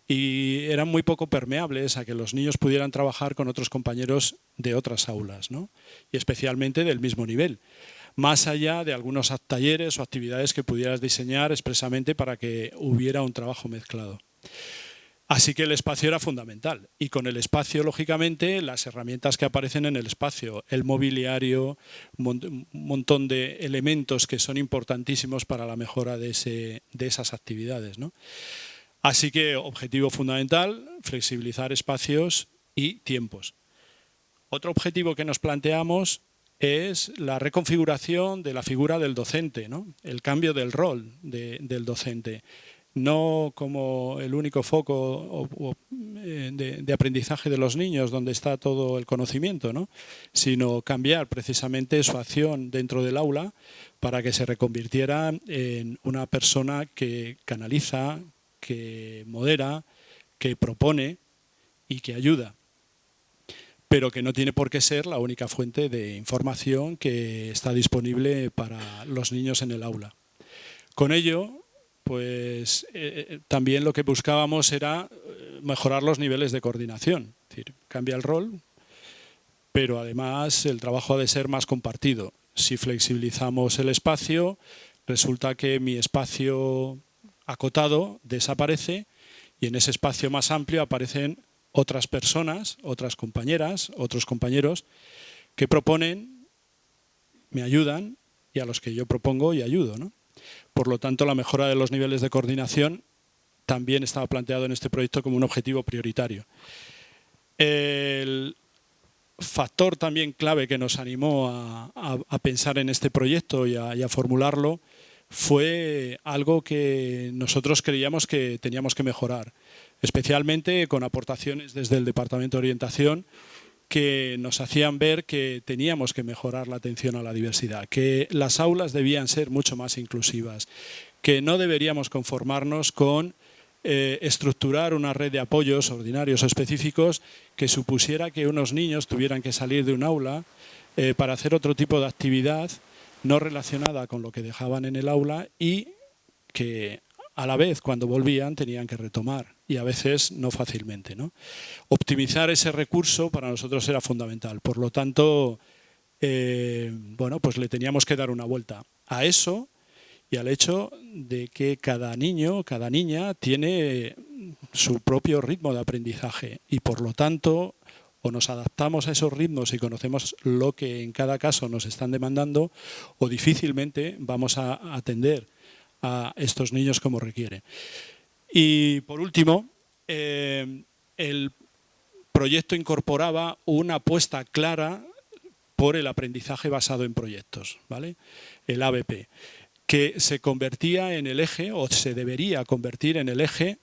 y eran muy poco permeables a que los niños pudieran trabajar con otros compañeros de otras aulas, ¿no? y especialmente del mismo nivel, más allá de algunos talleres o actividades que pudieras diseñar expresamente para que hubiera un trabajo mezclado. Así que el espacio era fundamental y con el espacio, lógicamente, las herramientas que aparecen en el espacio, el mobiliario, un montón de elementos que son importantísimos para la mejora de, esas actividades. Así que objetivo fundamental, flexibilizar espacios y tiempos. Otro objetivo que nos planteamos es la reconfiguración de la figura del docente, el cambio del rol del docente. No como el único foco eh, de, aprendizaje de los niños donde está todo el conocimiento, sino cambiar precisamente su acción dentro del aula para que se reconvirtiera en una persona que canaliza, que modera, que propone y que ayuda pero que no tiene por qué ser la única fuente de información que está disponible para los niños en el aula. Con ello, pues eh, eh, también lo que buscábamos era eh, mejorar los niveles de coordinación. Es decir, cambia el rol, pero además el trabajo ha de ser más compartido. Si flexibilizamos el espacio, resulta que mi espacio acotado desaparece y en ese espacio más amplio aparecen otras personas, otras compañeras, otros compañeros que proponen, me ayudan y a los que yo propongo y ayudo. ¿no? Por lo tanto, la mejora de los niveles de coordinación también estaba planteado en este proyecto como un objetivo prioritario. El factor también clave que nos animó a, pensar en este proyecto y a, formularlo fue algo que nosotros creíamos que teníamos que mejorar, especialmente con aportaciones desde el Departamento de Orientación que nos hacían ver que teníamos que mejorar la atención a la diversidad, que las aulas debían ser mucho más inclusivas, que no deberíamos conformarnos con eh, estructurar una red de apoyos ordinarios o específicos que supusiera que unos niños tuvieran que salir de un aula eh, para hacer otro tipo de actividad no relacionada con lo que dejaban en el aula y que a la vez cuando volvían tenían que retomar y a veces no fácilmente. ¿no? Optimizar ese recurso para nosotros era fundamental. Por lo tanto, eh, bueno, pues le teníamos que dar una vuelta a eso y al hecho de que cada niño, cada niña tiene su propio ritmo de aprendizaje y por lo tanto o nos adaptamos a esos ritmos y conocemos lo que en cada caso nos están demandando o difícilmente vamos a atender a estos niños como requiere. Y por último, eh, el proyecto incorporaba una apuesta clara por el aprendizaje basado en proyectos, ¿vale? el ABP que se convertía en el eje, o se debería convertir en el eje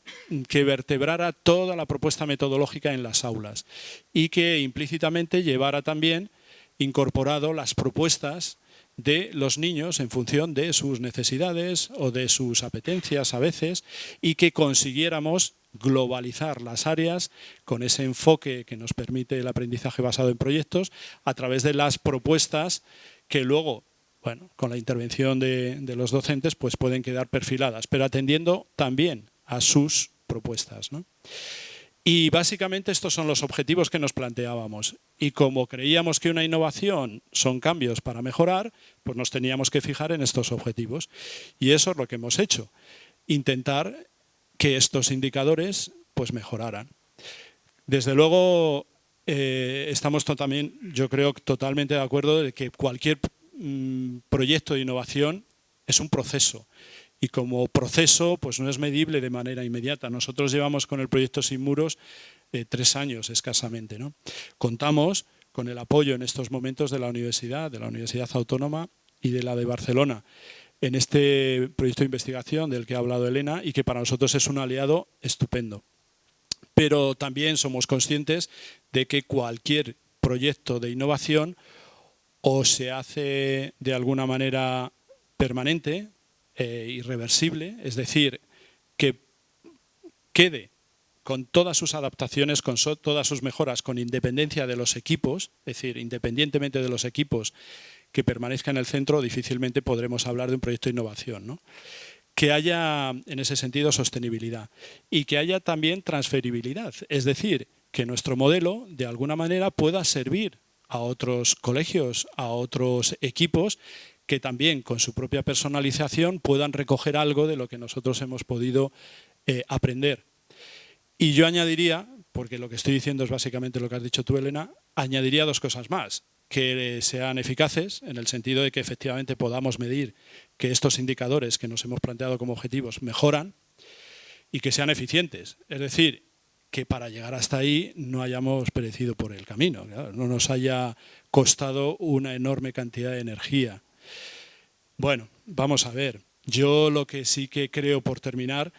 que vertebrara toda la propuesta metodológica en las aulas y que implícitamente llevara también incorporado las propuestas de los niños en función de sus necesidades o de sus apetencias a veces y que consiguiéramos globalizar las áreas con ese enfoque que nos permite el aprendizaje basado en proyectos a través de las propuestas que luego bueno, con la intervención de, los docentes, pues pueden quedar perfiladas, pero atendiendo también a sus propuestas. Y básicamente estos son los objetivos que nos planteábamos. Y como creíamos que una innovación son cambios para mejorar, pues nos teníamos que fijar en estos objetivos. Y eso es lo que hemos hecho, intentar que estos indicadores pues mejoraran. Desde luego, eh, estamos también, yo creo, totalmente de acuerdo de que cualquier Mm, proyecto de innovación es un proceso y como proceso pues no es medible de manera inmediata. Nosotros llevamos con el proyecto Sin Muros eh, tres años escasamente. ¿no? Contamos con el apoyo en estos momentos de la universidad, de la Universidad Autónoma y de la de Barcelona en este proyecto de investigación del que ha hablado Elena y que para nosotros es un aliado estupendo. Pero también somos conscientes de que cualquier proyecto de innovación o se hace de alguna manera permanente, e irreversible, es decir, que quede con todas sus adaptaciones, con todas sus mejoras, con independencia de los equipos, es decir, independientemente de los equipos que permanezcan en el centro, difícilmente podremos hablar de un proyecto de innovación. Que haya, en ese sentido, sostenibilidad y que haya también transferibilidad, es decir, que nuestro modelo, de alguna manera, pueda servir a otros colegios, a otros equipos que también con su propia personalización puedan recoger algo de lo que nosotros hemos podido eh, aprender. Y yo añadiría, porque lo que estoy diciendo es básicamente lo que has dicho tú, Elena, añadiría dos cosas más que sean eficaces en el sentido de que efectivamente podamos medir que estos indicadores que nos hemos planteado como objetivos mejoran y que sean eficientes. Es decir, que para llegar hasta ahí no hayamos perecido por el camino, no nos haya costado una enorme cantidad de energía. Bueno, vamos a ver. Yo lo que sí que creo por terminar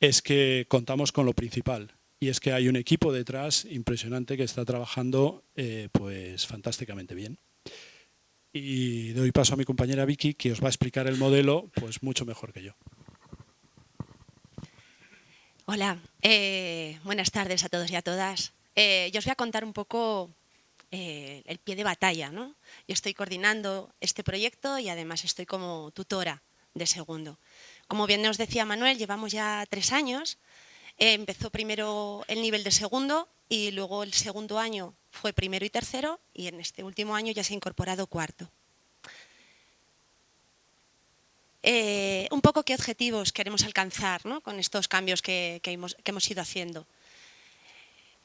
es que contamos con lo principal y es que hay un equipo detrás impresionante que está trabajando eh, pues fantásticamente bien. Y doy paso a mi compañera Vicky que os va a explicar el modelo pues mucho mejor que yo. Hola, eh, buenas tardes a todos y a todas. Eh, yo os voy a contar un poco eh, el pie de batalla. ¿no? Yo estoy coordinando este proyecto y además estoy como tutora de segundo. Como bien nos decía Manuel, llevamos ya tres años. empezó primero el nivel de segundo y luego el segundo año fue primero y tercero y en este último año ya se ha incorporado cuarto. Eh, un poco qué objetivos queremos alcanzar con estos cambios que, hemos, ido haciendo.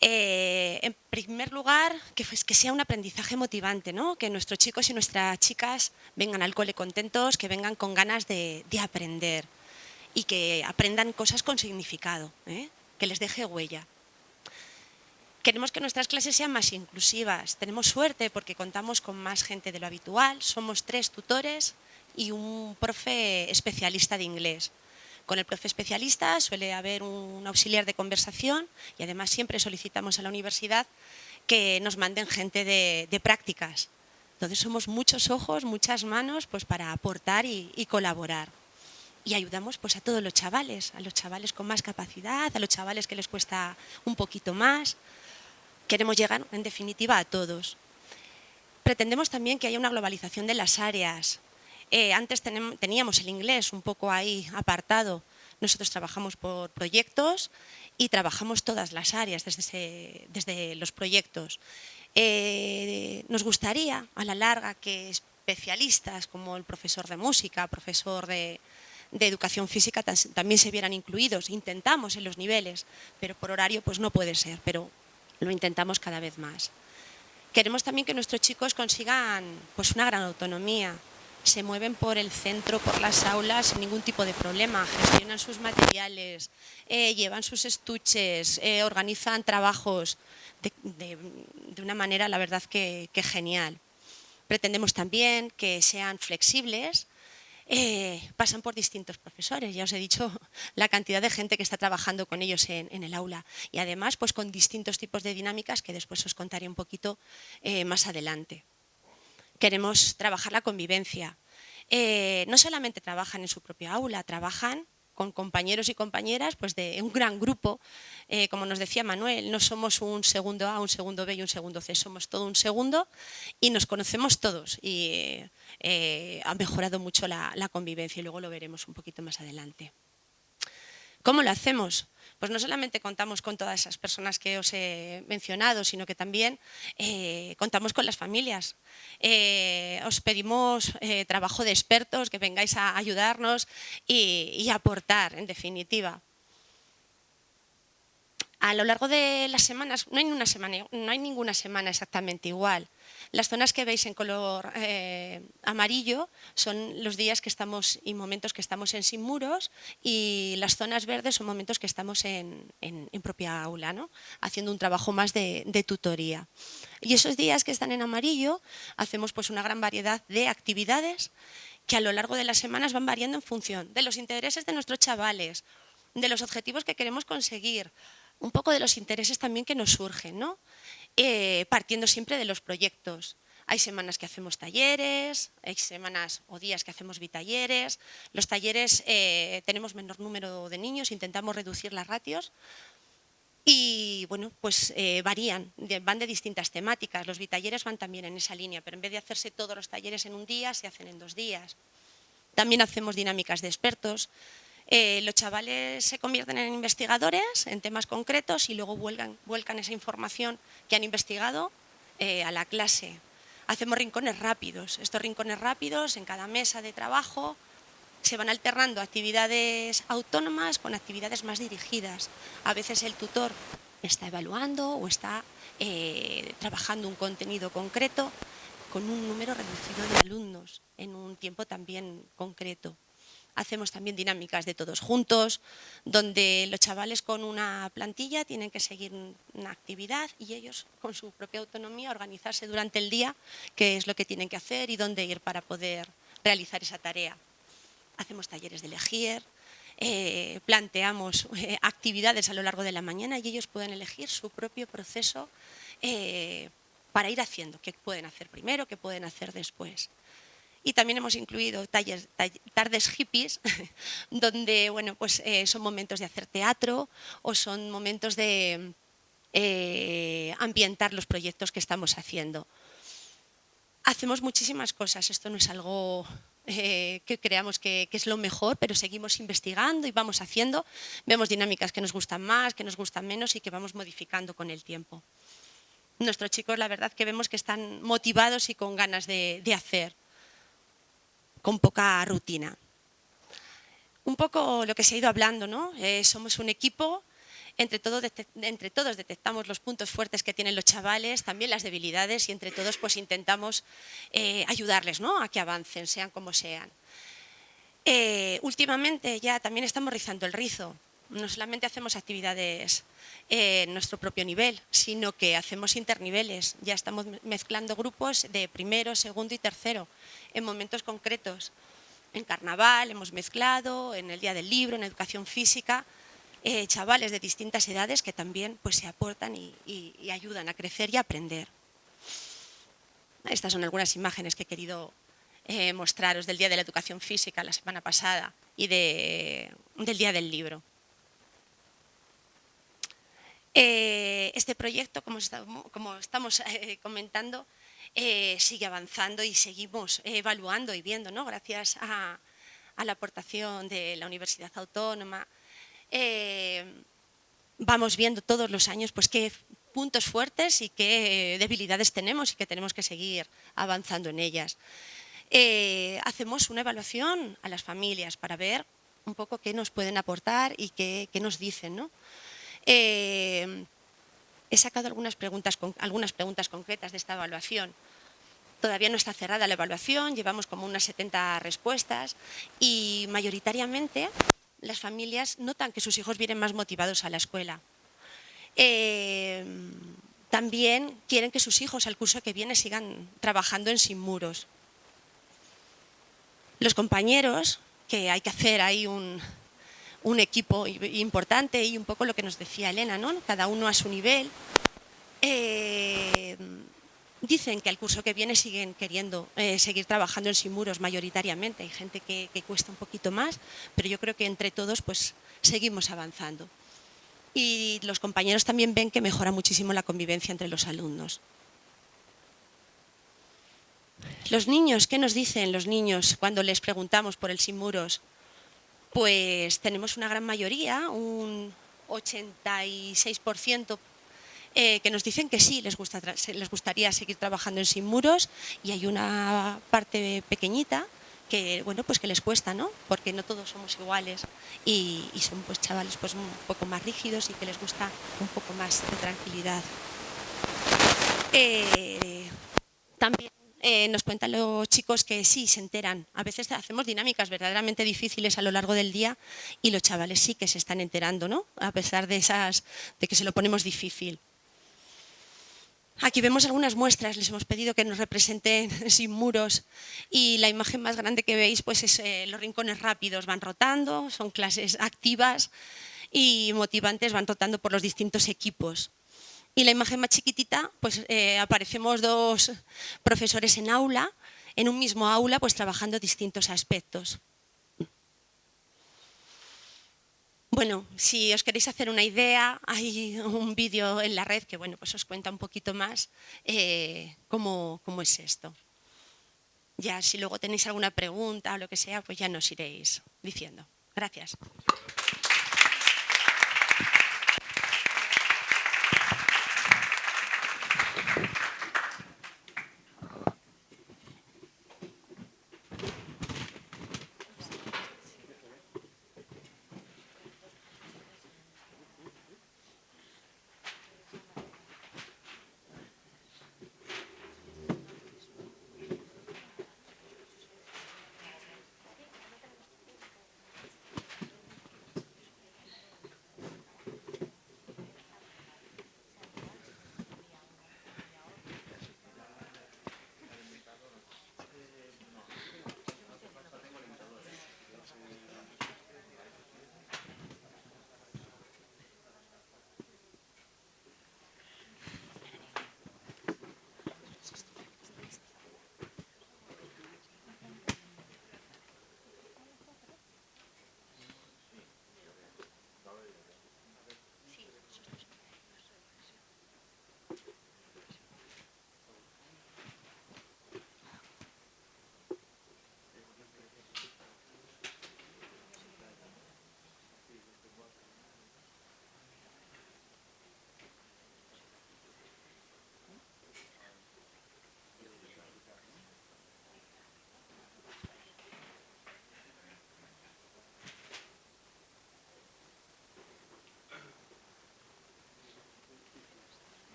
Eh, en primer lugar, que, sea un aprendizaje motivante, que nuestros chicos y nuestras chicas vengan al cole contentos, que vengan con ganas de, aprender y que aprendan cosas con significado, ¿eh? que les deje huella. Queremos que nuestras clases sean más inclusivas. Tenemos suerte porque contamos con más gente de lo habitual. Somos tres tutores y un profe especialista de inglés. Con el profe especialista suele haber un auxiliar de conversación y además siempre solicitamos a la universidad que nos manden gente de, prácticas. Entonces somos muchos ojos, muchas manos pues, para aportar y, colaborar. y ayudamos pues a todos los chavales, a los chavales con más capacidad, a los chavales que les cuesta un poquito más. Queremos llegar, en definitiva, a todos. Pretendemos también que haya una globalización de las áreas. Eh, antes teníamos el inglés un poco ahí apartado. Nosotros trabajamos por proyectos y trabajamos todas las áreas desde, desde los proyectos. Eh, nos gustaría, a la larga, que especialistas como el profesor de música, profesor de, educación física también se vieran incluidos. Intentamos en los niveles, pero por horario pues no puede ser, pero lo intentamos cada vez más. Queremos también que nuestros chicos consigan pues una gran autonomía, se mueven por el centro, por las aulas sin ningún tipo de problema, gestionan sus materiales, eh, llevan sus estuches, eh, organizan trabajos de, una manera, la verdad, que genial. Pretendemos también que sean flexibles, eh, pasan por distintos profesores. Ya os he dicho la cantidad de gente que está trabajando con ellos en, el aula. Y además, pues con distintos tipos de dinámicas que después os contaré un poquito más adelante. Queremos trabajar la convivencia. Eh, no solamente trabajan en su propia aula, trabajan con compañeros y compañeras pues de un gran grupo. Eh, como nos decía Manuel, no somos un segundo A, un segundo B y un segundo C, somos todo un segundo y nos conocemos todos y eh, ha mejorado mucho la convivencia y luego lo veremos un poquito más adelante. ¿Cómo lo hacemos? Pues no solamente contamos con todas esas personas que os he mencionado, sino que también eh, contamos con las familias. Eh, os pedimos eh, trabajo de expertos, que vengáis a ayudarnos y, aportar, en definitiva. A lo largo de las semanas, no hay, semana, no hay ninguna semana exactamente igual. Las zonas que veis en color eh, amarillo son los días que estamos y momentos que estamos en sin muros y las zonas verdes son momentos que estamos en, propia aula, ¿no? haciendo un trabajo más de, tutoría. Y esos días que están en amarillo hacemos pues una gran variedad de actividades que a lo largo de las semanas van variando en función de los intereses de nuestros chavales, de los objetivos que queremos conseguir, un poco de los intereses también que nos surgen, ¿no? Eh, partiendo siempre de los proyectos. Hay semanas que hacemos talleres, hay semanas o días que hacemos bitalleres. Los talleres eh, tenemos menor número de niños, intentamos reducir las ratios y bueno, pues eh, varían, van de distintas temáticas. Los bitalleres van también en esa línea, pero en vez de hacerse todos los talleres en un día, se hacen en dos días. También hacemos dinámicas de expertos, eh, los chavales se convierten en investigadores en temas concretos y luego vuelcan, esa información que han investigado eh, a la clase. Hacemos rincones rápidos. Estos rincones rápidos en cada mesa de trabajo se van alternando actividades autónomas con actividades más dirigidas. A veces el tutor está evaluando o está eh, trabajando un contenido concreto con un número reducido de alumnos en un tiempo también concreto. Hacemos también dinámicas de todos juntos, donde los chavales con una plantilla tienen que seguir una actividad y ellos con su propia autonomía organizarse durante el día qué es lo que tienen que hacer y dónde ir para poder realizar esa tarea. Hacemos talleres de elegir, eh, planteamos eh, actividades a lo largo de la mañana y ellos pueden elegir su propio proceso eh, para ir haciendo, qué pueden hacer primero, qué pueden hacer después. Y también hemos incluido tardes hippies, donde bueno, pues, eh, son momentos de hacer teatro o son momentos de eh, ambientar los proyectos que estamos haciendo. Hacemos muchísimas cosas, esto no es algo eh, que creamos que, es lo mejor, pero seguimos investigando y vamos haciendo. Vemos dinámicas que nos gustan más, que nos gustan menos y que vamos modificando con el tiempo. Nuestros chicos, la verdad que vemos que están motivados y con ganas de hacer con poca rutina. Un poco lo que se ha ido hablando, ¿no? Eh, somos un equipo, entre, entre, todos detectamos los puntos fuertes que tienen los chavales, también las debilidades y entre todos pues intentamos eh, ayudarles ¿no? a que avancen, sean como sean. Eh, últimamente ya también estamos rizando el rizo, no solamente hacemos actividades en nuestro propio nivel, sino que hacemos interniveles. Ya estamos mezclando grupos de primero, segundo y tercero en momentos concretos. En carnaval hemos mezclado, en el Día del Libro, en educación física, eh, chavales de distintas edades que también pues, se aportan y, ayudan a crecer y a aprender. Estas son algunas imágenes que he querido eh, mostraros del Día de la Educación Física la semana pasada y del Día del Libro. Eh, este proyecto, como estamos, eh, comentando, eh, sigue avanzando y seguimos evaluando y viendo, ¿no? gracias a, la aportación de la Universidad Autónoma. vamos viendo todos los años pues, qué puntos fuertes y qué debilidades tenemos y que tenemos que seguir avanzando en ellas. hacemos una evaluación a las familias para ver un poco qué nos pueden aportar y qué, qué nos dicen. ¿no? Eh, he sacado algunas preguntas, concretas de esta evaluación. Todavía no está cerrada la evaluación, llevamos como unas 70 respuestas y mayoritariamente las familias notan que sus hijos vienen más motivados a la escuela. Eh, también quieren que sus hijos al curso que viene sigan trabajando en Sin Muros. Los compañeros, que hay que hacer ahí un, un equipo importante y un poco lo que nos decía Elena, ¿no? cada uno a su nivel. Eh, dicen que al curso que viene siguen queriendo eh, seguir trabajando en Simuros mayoritariamente. Hay gente que, cuesta un poquito más, pero yo creo que entre todos pues seguimos avanzando. Y los compañeros también ven que mejora muchísimo la convivencia entre los alumnos. Los niños, ¿qué nos dicen los niños cuando les preguntamos por el Simuros? Pues tenemos una gran mayoría, un 86% eh, que nos dicen que sí, les, les gustaría seguir trabajando en Sin Muros y hay una parte pequeñita que bueno pues que les cuesta no porque no todos somos iguales y, son pues chavales pues un poco más rígidos y que les gusta un poco más de tranquilidad. Eh, también eh, nos cuentan los chicos que sí, se enteran. A veces hacemos dinámicas verdaderamente difíciles a lo largo del día y los chavales sí que se están enterando, ¿no? A pesar de, esas, de que se lo ponemos difícil. Aquí vemos algunas muestras, les hemos pedido que nos representen sin muros y la imagen más grande que veis pues es eh, los rincones rápidos, van rotando, son clases activas y motivantes, van rotando por los distintos equipos. Y la imagen más chiquitita, pues eh, aparecemos dos profesores en aula, en un mismo aula, pues trabajando distintos aspectos. Bueno, si os queréis hacer una idea, hay un vídeo en la red que bueno, pues os cuenta un poquito más eh, cómo, cómo es esto. Ya si luego tenéis alguna pregunta o lo que sea, pues ya nos iréis diciendo. Gracias.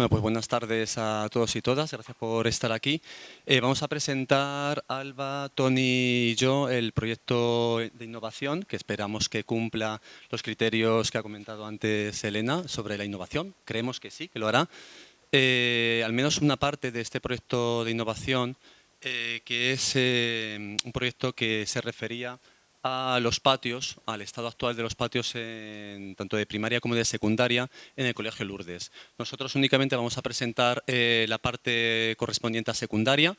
Bueno, pues buenas tardes a todos y todas, gracias por estar aquí. Eh, vamos a presentar, Alba, Tony y yo, el proyecto de innovación que esperamos que cumpla los criterios que ha comentado antes Elena sobre la innovación. Creemos que sí, que lo hará. eh, al menos una parte de este proyecto de innovación, eh, que es un proyecto que se refería a los patios, al estado actual de los patios tanto de primaria como de secundaria en el Colegio Lourdes. Nosotros únicamente vamos a presentar la parte correspondiente a secundaria,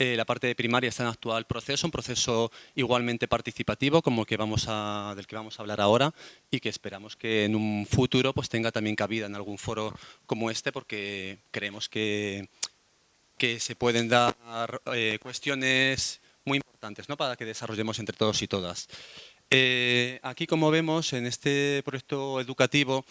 eh, la parte de primaria está en actual proceso, un proceso igualmente participativo como que vamos a, del que vamos a hablar ahora y que esperamos que en un futuro pues, tenga también cabida en algún foro como este porque creemos que, que se pueden dar eh, cuestiones importantes ¿no? para que desarrollemos entre todos y todas. Eh, aquí, como vemos, en este proyecto educativo,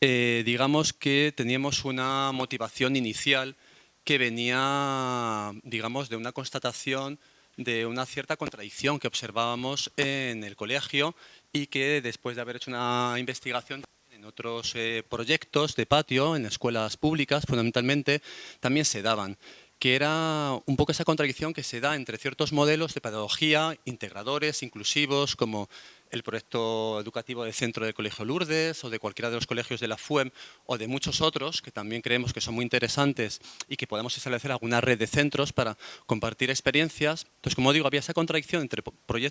digamos que teníamos una motivación inicial que venía, digamos, de una constatación de una cierta contradicción que observábamos en el colegio y que después de haber hecho una investigación en otros eh, proyectos de patio, en escuelas públicas fundamentalmente, también se daban que era un poco esa contradicción que se da entre ciertos modelos de pedagogía integradores, inclusivos, como el proyecto educativo del Centro del Colegio Lourdes o de cualquiera de los colegios de la FUEM o de muchos otros que también creemos que son muy interesantes y que podemos establecer alguna red de centros para compartir experiencias. Entonces, como digo, había esa contradicción entre,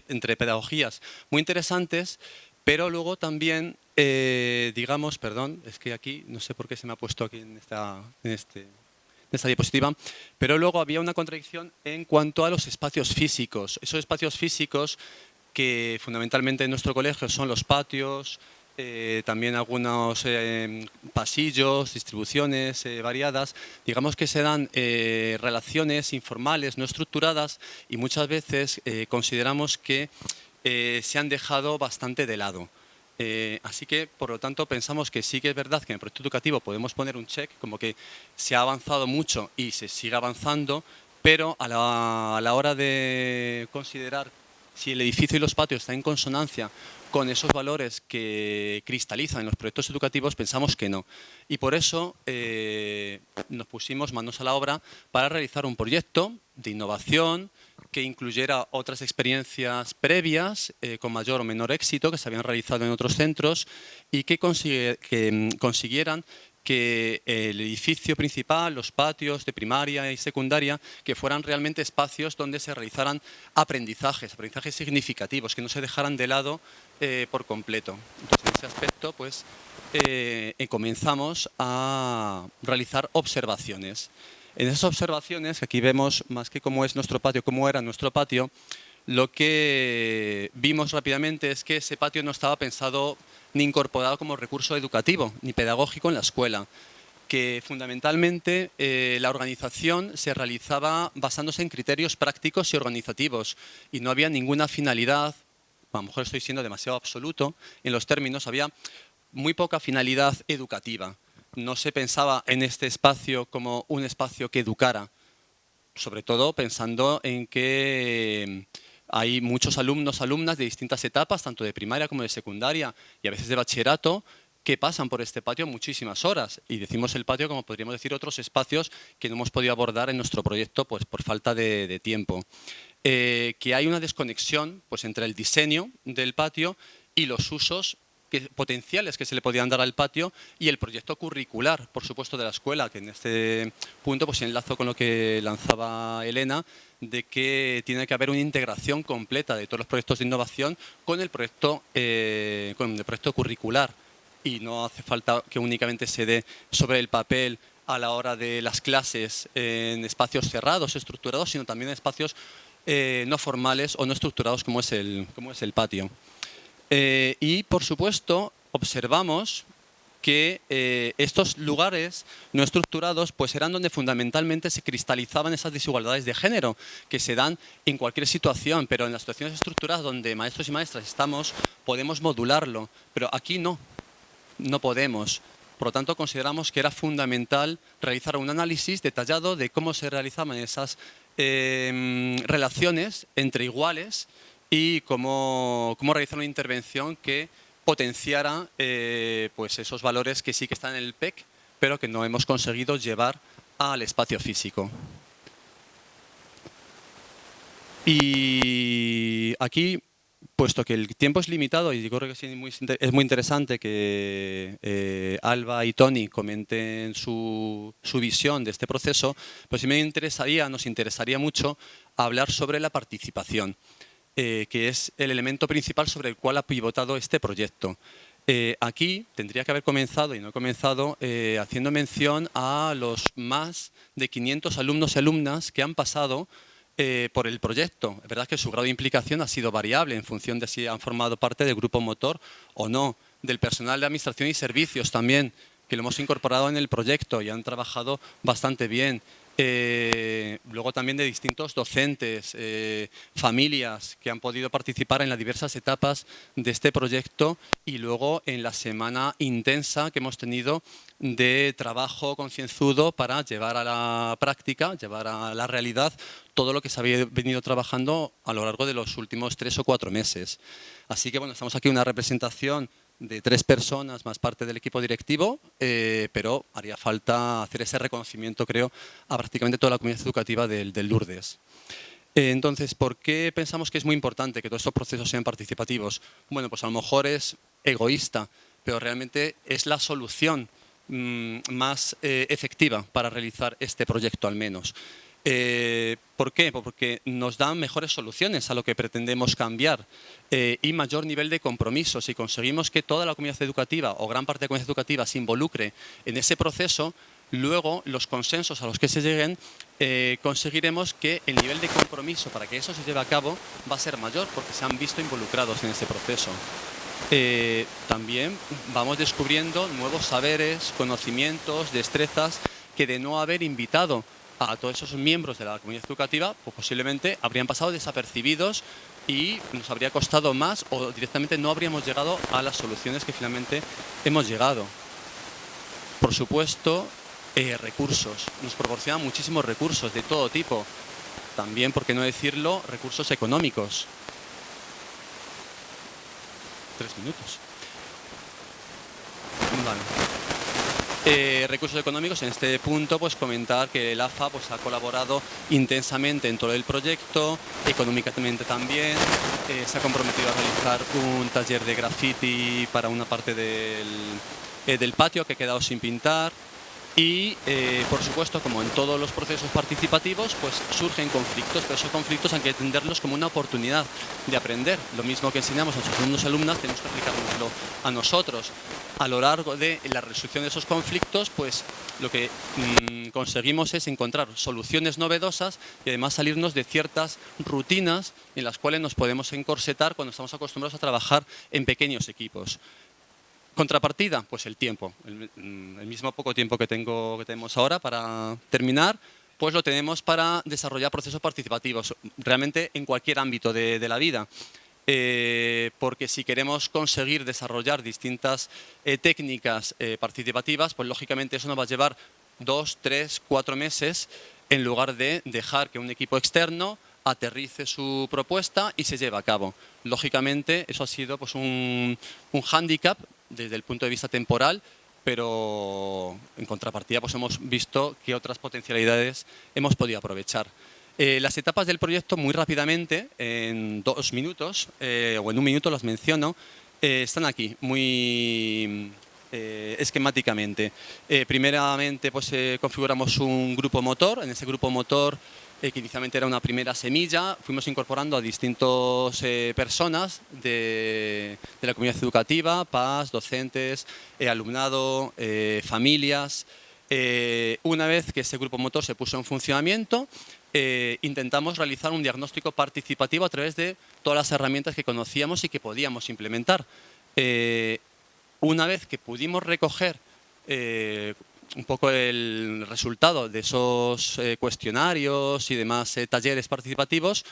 entre pedagogías muy interesantes, pero luego también, eh, digamos, perdón, es que aquí, no sé por qué se me ha puesto aquí en, esta, en este esta diapositiva, pero luego había una contradicción en cuanto a los espacios físicos. Esos espacios físicos que fundamentalmente en nuestro colegio son los patios, eh, también algunos eh, pasillos, distribuciones eh, variadas, digamos que se dan relaciones informales, no estructuradas y muchas veces consideramos que se han dejado bastante de lado. Eh, así que, por lo tanto, pensamos que sí que es verdad que en el proyecto educativo podemos poner un check, como que se ha avanzado mucho y se sigue avanzando, pero a la, hora de considerar si el edificio y los patios están en consonancia con esos valores que cristalizan en los proyectos educativos, pensamos que no. Y por eso eh, nos pusimos manos a la obra para realizar un proyecto de innovación, que incluyera otras experiencias previas eh, con mayor o menor éxito que se habían realizado en otros centros y que, mm, consiguieran que el edificio principal, los patios de primaria y secundaria, que fueran realmente espacios donde se realizaran aprendizajes, aprendizajes significativos, que no se dejaran de lado eh, por completo. Entonces, en ese aspecto, pues, eh, comenzamos a realizar observaciones. En esas observaciones, aquí vemos más que cómo es nuestro patio, cómo era nuestro patio, lo que vimos rápidamente es que ese patio no estaba pensado ni incorporado como recurso educativo ni pedagógico en la escuela, que fundamentalmente eh, la organización se realizaba basándose en criterios prácticos y organizativos y no había ninguna finalidad, a lo mejor estoy siendo demasiado absoluto en los términos, había muy poca finalidad educativa no se pensaba en este espacio como un espacio que educara, sobre todo pensando en que hay muchos alumnos, alumnas de distintas etapas, tanto de primaria como de secundaria y a veces de bachillerato, que pasan por este patio muchísimas horas. Y decimos el patio como podríamos decir otros espacios que no hemos podido abordar en nuestro proyecto pues, por falta de, tiempo. Eh, que hay una desconexión pues, entre el diseño del patio y los usos potenciales que se le podían dar al patio y el proyecto curricular, por supuesto, de la escuela, que en este punto pues enlazo con lo que lanzaba Elena, de que tiene que haber una integración completa de todos los proyectos de innovación con el proyecto, eh, con el proyecto curricular y no hace falta que únicamente se dé sobre el papel a la hora de las clases en espacios cerrados, estructurados, sino también en espacios eh, no formales o no estructurados como es el, como es el patio. Eh, y, por supuesto, observamos que eh, estos lugares no estructurados pues eran donde fundamentalmente se cristalizaban esas desigualdades de género que se dan en cualquier situación, pero en las situaciones estructuradas donde maestros y maestras estamos podemos modularlo, pero aquí no, no podemos. Por lo tanto, consideramos que era fundamental realizar un análisis detallado de cómo se realizaban esas eh, relaciones entre iguales y cómo, realizar una intervención que potenciara eh, pues esos valores que sí que están en el PEC, pero que no hemos conseguido llevar al espacio físico. Y aquí puesto que el tiempo es limitado y creo que es muy interesante que eh, Alba y Tony comenten su, visión de este proceso, pues sí me interesaría, nos interesaría mucho hablar sobre la participación, eh, que es el elemento principal sobre el cual ha pivotado este proyecto. Eh, aquí tendría que haber comenzado, y no he comenzado, haciendo mención a los más de 500 alumnos y alumnas que han pasado eh, por el proyecto. Es verdad que su grado de implicación ha sido variable en función de si han formado parte del grupo motor o no, del personal de administración y servicios también, que lo hemos incorporado en el proyecto y han trabajado bastante bien. Eh, luego también de distintos docentes, eh, familias que han podido participar en las diversas etapas de este proyecto y luego en la semana intensa que hemos tenido de trabajo concienzudo para llevar a la práctica, llevar a la realidad todo lo que se había venido trabajando a lo largo de los últimos tres o cuatro meses. Así que bueno, estamos aquí una representación de tres personas más parte del equipo directivo, eh, pero haría falta hacer ese reconocimiento, creo, a prácticamente toda la comunidad educativa del, Lourdes. Eh, entonces, ¿por qué pensamos que es muy importante que todos estos procesos sean participativos? Bueno, pues a lo mejor es egoísta, pero realmente es la solución mm, más eh, efectiva para realizar este proyecto al menos. Eh, ¿Por qué? Porque nos dan mejores soluciones a lo que pretendemos cambiar eh, y mayor nivel de compromiso. Si conseguimos que toda la comunidad educativa o gran parte de la comunidad educativa se involucre en ese proceso, luego los consensos a los que se lleguen eh, conseguiremos que el nivel de compromiso para que eso se lleve a cabo va a ser mayor porque se han visto involucrados en ese proceso. también vamos descubriendo nuevos saberes, conocimientos, destrezas que de no haber invitado a todos esos miembros de la comunidad educativa, pues posiblemente habrían pasado desapercibidos y nos habría costado más o directamente no habríamos llegado a las soluciones que finalmente hemos llegado. Por supuesto, eh, recursos. Nos proporcionan muchísimos recursos de todo tipo. También, por qué no decirlo, recursos económicos. Tres minutos. Vale. Eh, recursos económicos, en este punto pues comentar que el AFA pues, ha colaborado intensamente en todo el proyecto, económicamente también, eh, se ha comprometido a realizar un taller de graffiti para una parte del, eh, del patio que ha quedado sin pintar, y eh, por supuesto como en todos los procesos participativos pues surgen conflictos pero esos conflictos hay que entenderlos como una oportunidad de aprender. Lo mismo que enseñamos a nuestros alumnos y alumnas tenemos que aplicárnoslo a nosotros. A lo largo de la resolución de esos conflictos pues lo que mm, conseguimos es encontrar soluciones novedosas y además salirnos de ciertas rutinas en las cuales nos podemos encorsetar cuando estamos acostumbrados a trabajar en pequeños equipos Contrapartida, pues el tiempo, mm, el, mismo poco tiempo que, tengo, que tenemos ahora para terminar, pues lo tenemos para desarrollar procesos participativos, realmente en cualquier ámbito de, la vida. Eh, porque si queremos conseguir desarrollar distintas eh, técnicas eh, participativas, pues lógicamente eso nos va a llevar dos, tres, cuatro meses en lugar de dejar que un equipo externo aterrice su propuesta y se lleve a cabo. Lógicamente, eso ha sido pues, un, un hándicap desde el punto de vista temporal, pero en contrapartida pues hemos visto que otras potencialidades hemos podido aprovechar. Eh, las etapas del proyecto muy rápidamente, en dos minutos eh, o en un minuto las menciono, eh, están aquí, muy esquemáticamente. primeramente pues configuramos un grupo motor, en ese grupo motor eh, que inicialmente era una primera semilla, fuimos incorporando a distintas eh, personas de, la comunidad educativa, PAS, docentes, eh, alumnado, familias. una vez que ese grupo motor se puso en funcionamiento, intentamos realizar un diagnóstico participativo a través de todas las herramientas que conocíamos y que podíamos implementar. una vez que pudimos recoger un poco el resultado de esos eh, cuestionarios y demás eh, talleres participativos,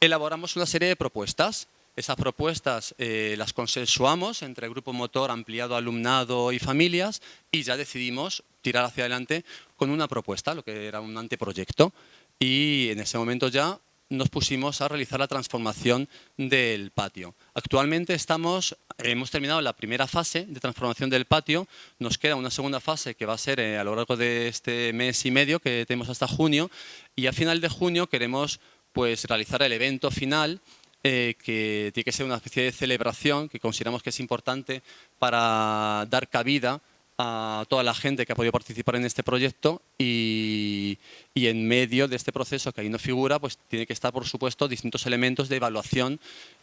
elaboramos una serie de propuestas. Esas propuestas eh, las consensuamos entre el grupo motor ampliado alumnado y familias y ya decidimos tirar hacia adelante con una propuesta, lo que era un anteproyecto. Y en ese momento ya nos pusimos a realizar la transformación del patio. Actualmente estamos, hemos terminado la primera fase de transformación del patio, nos queda una segunda fase que va a ser eh, a lo largo de este mes y medio que tenemos hasta junio y a final de junio queremos pues, realizar el evento final eh, que tiene que ser una especie de celebración que consideramos que es importante para dar cabida a toda la gente que ha podido participar en este proyecto y, en medio de este proceso que ahí no figura, pues tiene que estar, por supuesto, distintos elementos de evaluación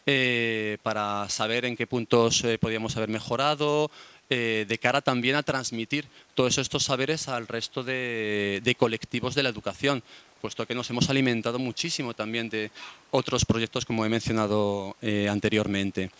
eh, para saber en qué puntos eh, podíamos haber mejorado, eh, de cara también a transmitir todos estos saberes al resto de, colectivos de la educación, puesto que nos hemos alimentado muchísimo también de otros proyectos como he mencionado eh, anteriormente.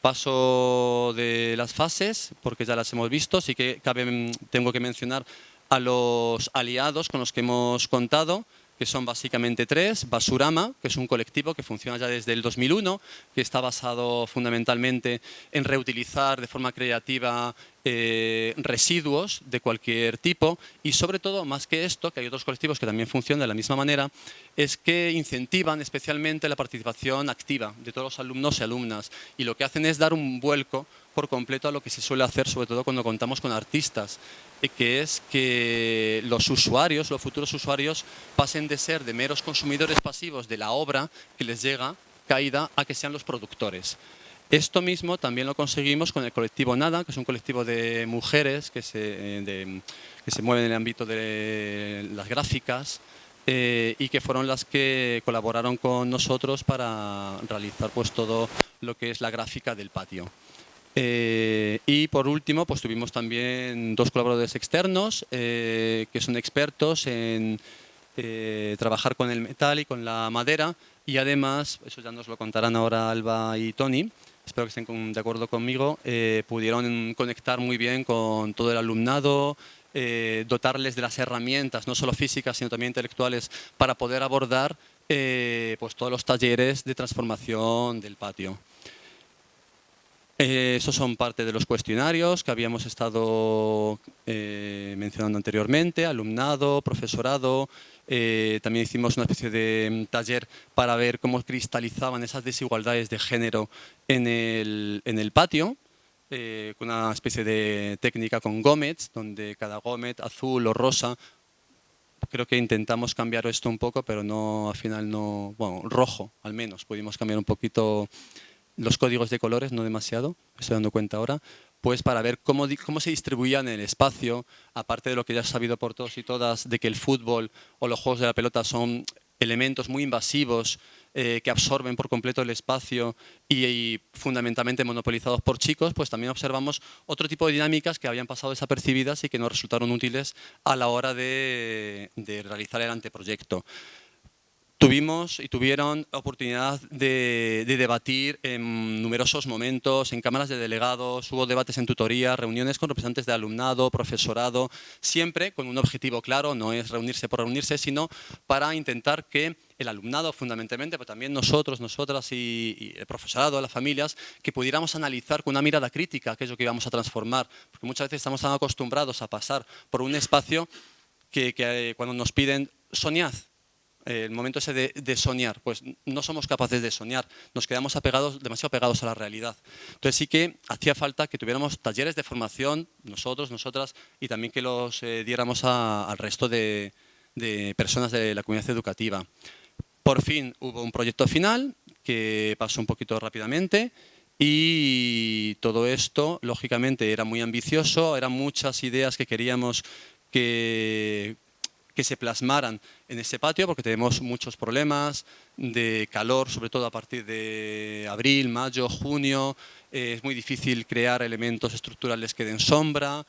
Paso de las fases, porque ya las hemos visto, sí que cabe, tengo que mencionar a los aliados con los que hemos contado, que son básicamente tres. Basurama, que es un colectivo que funciona ya desde el 2001, que está basado fundamentalmente en reutilizar de forma creativa eh, residuos de cualquier tipo y sobre todo, más que esto, que hay otros colectivos que también funcionan de la misma manera, es que incentivan especialmente la participación activa de todos los alumnos y alumnas y lo que hacen es dar un vuelco por completo a lo que se suele hacer, sobre todo cuando contamos con artistas, eh, que es que los usuarios, los futuros usuarios, pasen de ser de meros consumidores pasivos de la obra que les llega caída a que sean los productores. Esto mismo también lo conseguimos con el colectivo Nada, que es un colectivo de mujeres que se, eh, que se mueven en el ámbito de las gráficas eh, y que fueron las que colaboraron con nosotros para realizar pues, todo lo que es la gráfica del patio. Eh, y por último, pues tuvimos también dos colaboradores externos que son expertos en trabajar con el metal y con la madera y además, eso ya nos lo contarán ahora Alba y Tony, espero que estén de acuerdo conmigo, eh, pudieron conectar muy bien con todo el alumnado, eh, dotarles de las herramientas, no solo físicas, sino también intelectuales, para poder abordar eh, pues todos los talleres de transformación del patio. esos son parte de los cuestionarios que habíamos estado mencionando anteriormente, alumnado, profesorado, eh, también hicimos una especie de mm, taller para ver cómo cristalizaban esas desigualdades de género en el, en el patio, eh, con una especie de técnica con gómez, donde cada gómez, azul o rosa, creo que intentamos cambiar esto un poco, pero no al final no, bueno, rojo al menos, pudimos cambiar un poquito los códigos de colores, no demasiado, me estoy dando cuenta ahora, pues para ver cómo, cómo se distribuían en el espacio, aparte de lo que ya has sabido por todos y todas, de que el fútbol o los juegos de la pelota son elementos muy invasivos eh, que absorben por completo el espacio y, fundamentalmente monopolizados por chicos, pues también observamos otro tipo de dinámicas que habían pasado desapercibidas y que nos resultaron útiles a la hora de realizar el anteproyecto. Tuvimos y tuvieron oportunidad de, debatir en numerosos momentos, en cámaras de delegados, hubo debates en tutoría, reuniones con representantes de alumnado, profesorado, siempre con un objetivo claro, no es reunirse por reunirse, sino para intentar que el alumnado fundamentalmente, pero también nosotros, nosotras y, el profesorado, las familias, que pudiéramos analizar con una mirada crítica aquello que íbamos a transformar, porque muchas veces estamos tan acostumbrados a pasar por un espacio que, que eh, cuando nos piden soñad, el momento ese de, soñar, pues no somos capaces de soñar, nos quedamos apegados, demasiado pegados a la realidad. Entonces sí que hacía falta que tuviéramos talleres de formación, nosotros, nosotras, y también que los eh, diéramos al resto de, personas de la comunidad educativa. Por fin hubo un proyecto final que pasó un poquito rápidamente y todo esto, lógicamente, era muy ambicioso, eran muchas ideas que queríamos que que se plasmaran en ese patio porque tenemos muchos problemas de calor, sobre todo a partir de abril, mayo, junio. Eh, es muy difícil crear elementos estructurales que den sombra.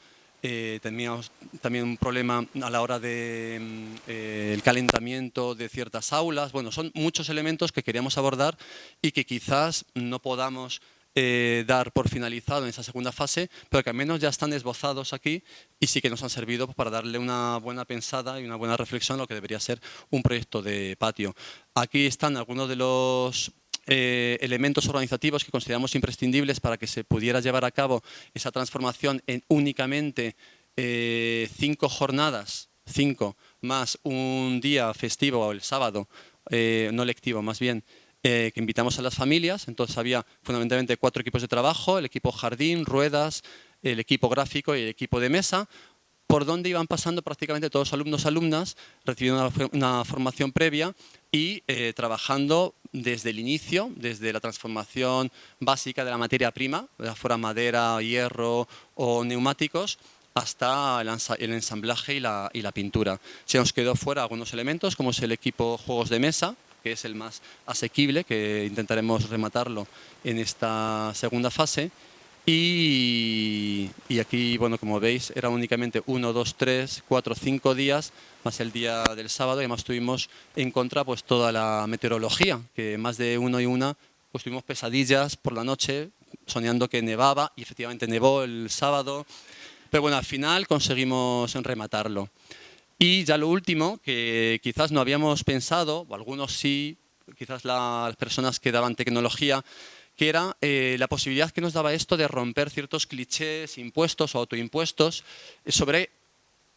Eh, teníamos también un problema a la hora del mm, eh, calentamiento de ciertas aulas. Bueno, son muchos elementos que queríamos abordar y que quizás no podamos eh, dar por finalizado en esa segunda fase, pero que al menos ya están esbozados aquí y sí que nos han servido para darle una buena pensada y una buena reflexión a lo que debería ser un proyecto de patio. Aquí están algunos de los eh, elementos organizativos que consideramos imprescindibles para que se pudiera llevar a cabo esa transformación en únicamente eh, cinco jornadas, cinco, más un día festivo o el sábado, no lectivo más bien, eh, que invitamos a las familias. Entonces había fundamentalmente cuatro equipos de trabajo, el equipo jardín, ruedas, el equipo gráfico y el equipo de mesa. por donde iban pasando prácticamente todos los alumnos alumnas, recibiendo una, formación previa y eh, trabajando desde el inicio, desde la transformación básica de la materia prima, ya fuera madera, hierro o neumáticos, hasta el ensamblaje y la, y la pintura. Se nos quedó fuera algunos elementos, como es el equipo juegos de mesa, que es el más asequible, que intentaremos rematarlo en esta segunda fase, y, aquí, bueno, como veis, era únicamente uno, dos, tres, cuatro, cinco días, más el día del sábado, y además tuvimos en contra pues toda la meteorología, que más de uno y una, pues tuvimos pesadillas por la noche, soñando que nevaba, y efectivamente nevó el sábado, pero bueno, al final conseguimos rematarlo. Y ya lo último, que quizás no habíamos pensado, o algunos sí, quizás las personas que daban tecnología, que era eh, la posibilidad que nos daba esto de romper ciertos clichés, impuestos o autoimpuestos sobre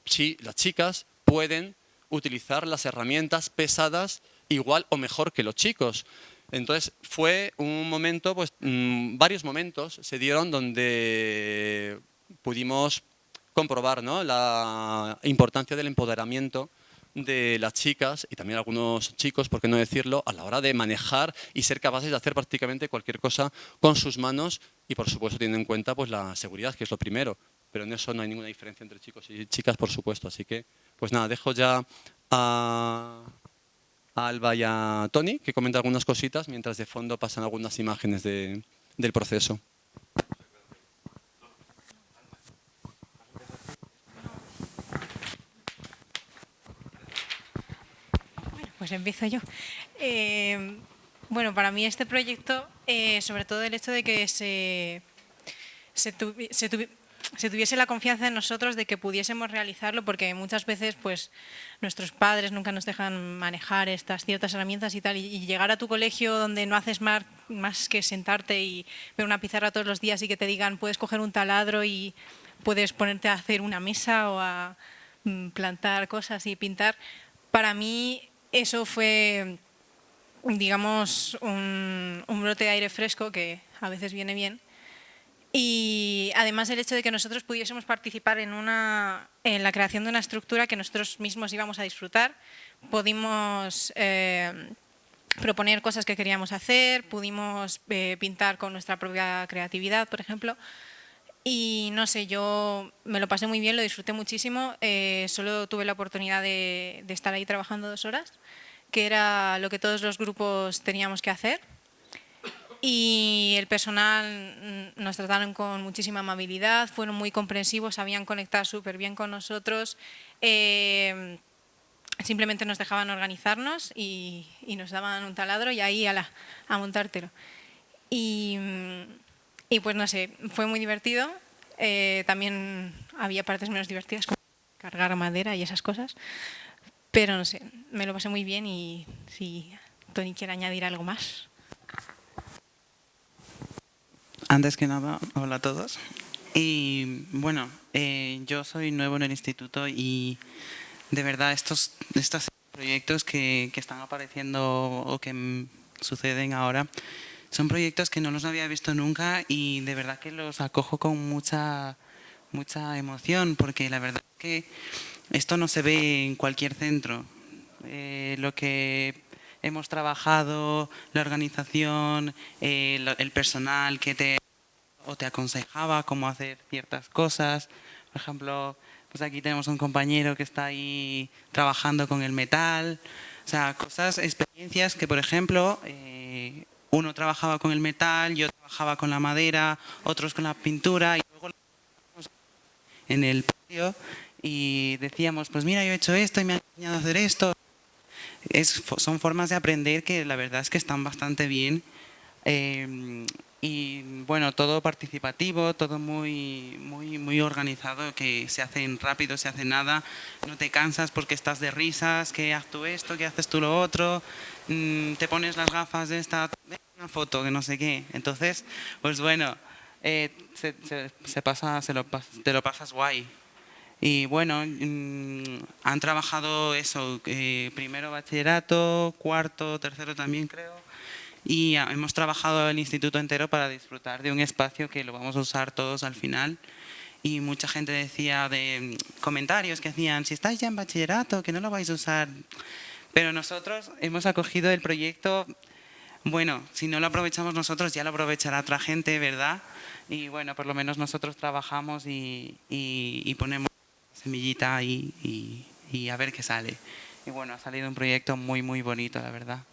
si las chicas pueden utilizar las herramientas pesadas igual o mejor que los chicos. Entonces fue un momento, pues mm, varios momentos se dieron donde pudimos comprobar ¿no? la importancia del empoderamiento de las chicas y también algunos chicos, por qué no decirlo, a la hora de manejar y ser capaces de hacer prácticamente cualquier cosa con sus manos y por supuesto teniendo en cuenta pues la seguridad, que es lo primero, pero en eso no hay ninguna diferencia entre chicos y chicas, por supuesto. Así que, pues nada, dejo ya a, Alba y a Tony que comenten algunas cositas mientras de fondo pasan algunas imágenes del proceso. Pues empiezo yo. Eh, bueno, para mí este proyecto, eh, sobre todo el hecho de que se, se, tuviese la confianza en nosotros de que pudiésemos realizarlo, porque muchas veces pues nuestros padres nunca nos dejan manejar estas ciertas herramientas y tal, y, llegar a tu colegio donde no haces más, más que sentarte y ver una pizarra todos los días y que te digan puedes coger un taladro y puedes ponerte a hacer una mesa o a mm, plantar cosas y pintar, para mí eso fue, digamos, un, brote de aire fresco que a veces viene bien. Y además el hecho de que nosotros pudiésemos participar en, una, en la creación de una estructura que nosotros mismos íbamos a disfrutar, pudimos eh, proponer cosas que queríamos hacer, pudimos eh, pintar con nuestra propia creatividad, por ejemplo, y no sé, yo me lo pasé muy bien, lo disfruté muchísimo. Eh, solo tuve la oportunidad de, estar ahí trabajando dos horas, que era lo que todos los grupos teníamos que hacer. Y el personal nos trataron con muchísima amabilidad, fueron muy comprensivos, sabían conectar súper bien con nosotros. Eh, simplemente nos dejaban organizarnos y, nos daban un taladro y ahí a, a montártelo. Y y pues no sé, fue muy divertido. Eh, también había partes menos divertidas como cargar madera y esas cosas. Pero no sé, me lo pasé muy bien y si Tony quiere añadir algo más. Antes que nada, hola a todos. Y bueno, eh, yo soy nuevo en el instituto y de verdad estos, estos proyectos que, que están apareciendo o que suceden ahora son proyectos que no los había visto nunca y de verdad que los acojo con mucha, mucha emoción porque la verdad es que esto no se ve en cualquier centro. Eh, lo que hemos trabajado, la organización, eh, el personal que te, o te aconsejaba cómo hacer ciertas cosas. Por ejemplo, pues aquí tenemos un compañero que está ahí trabajando con el metal. O sea, cosas, experiencias que, por ejemplo, eh, uno trabajaba con el metal, yo trabajaba con la madera, otros con la pintura y luego en el patio y decíamos, pues mira, yo he hecho esto y me han enseñado a hacer esto. Es, son formas de aprender que la verdad es que están bastante bien. Eh, y bueno, todo participativo, todo muy, muy, muy organizado, que se hacen rápido, se hace nada, no te cansas porque estás de risas, que haz tú esto, que haces tú lo otro, mm, te pones las gafas de esta una foto, que no sé qué. Entonces, pues bueno, eh, se, pasa, se lo, te lo pasas guay. Y bueno, mm, han trabajado eso, eh, primero bachillerato, cuarto, tercero también creo, y hemos trabajado el instituto entero para disfrutar de un espacio que lo vamos a usar todos al final y mucha gente decía de comentarios que hacían, si estáis ya en bachillerato, que no lo vais a usar. Pero nosotros hemos acogido el proyecto, bueno, si no lo aprovechamos nosotros, ya lo aprovechará otra gente, ¿verdad? Y bueno, por lo menos nosotros trabajamos y, y, ponemos semillita ahí y, y a ver qué sale. Y bueno, ha salido un proyecto muy, muy bonito, la verdad.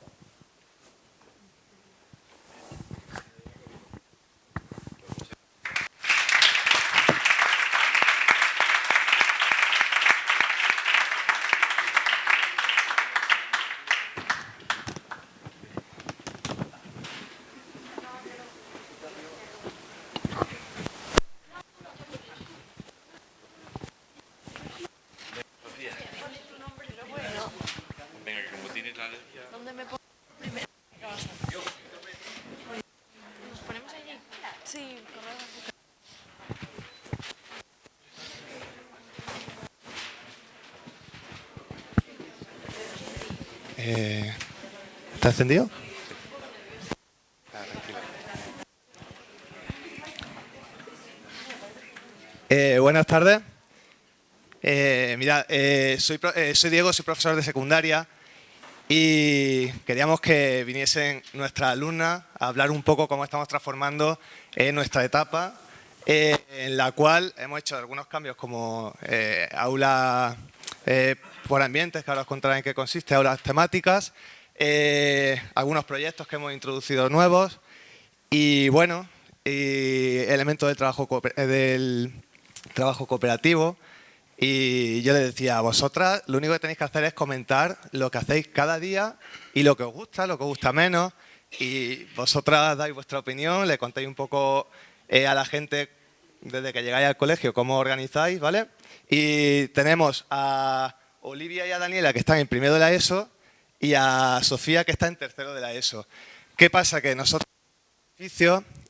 Encendido? Eh, buenas tardes. Eh, eh, soy, soy Diego, soy profesor de secundaria y queríamos que viniesen nuestras alumnas a hablar un poco cómo estamos transformando nuestra etapa, en la cual hemos hecho algunos cambios como aula por ambientes, que ahora os contaré en qué consiste, aulas temáticas, eh, algunos proyectos que hemos introducido nuevos y bueno, y elementos del trabajo, eh, del trabajo cooperativo. Y yo les decía a vosotras, lo único que tenéis que hacer es comentar lo que hacéis cada día y lo que os gusta, lo que os gusta menos. Y vosotras dais vuestra opinión, le contáis un poco eh, a la gente desde que llegáis al colegio cómo organizáis, ¿vale? Y tenemos a Olivia y a Daniela que están en primero de la ESO y a Sofía que está en tercero de la ESO. ¿Qué pasa? Que nosotros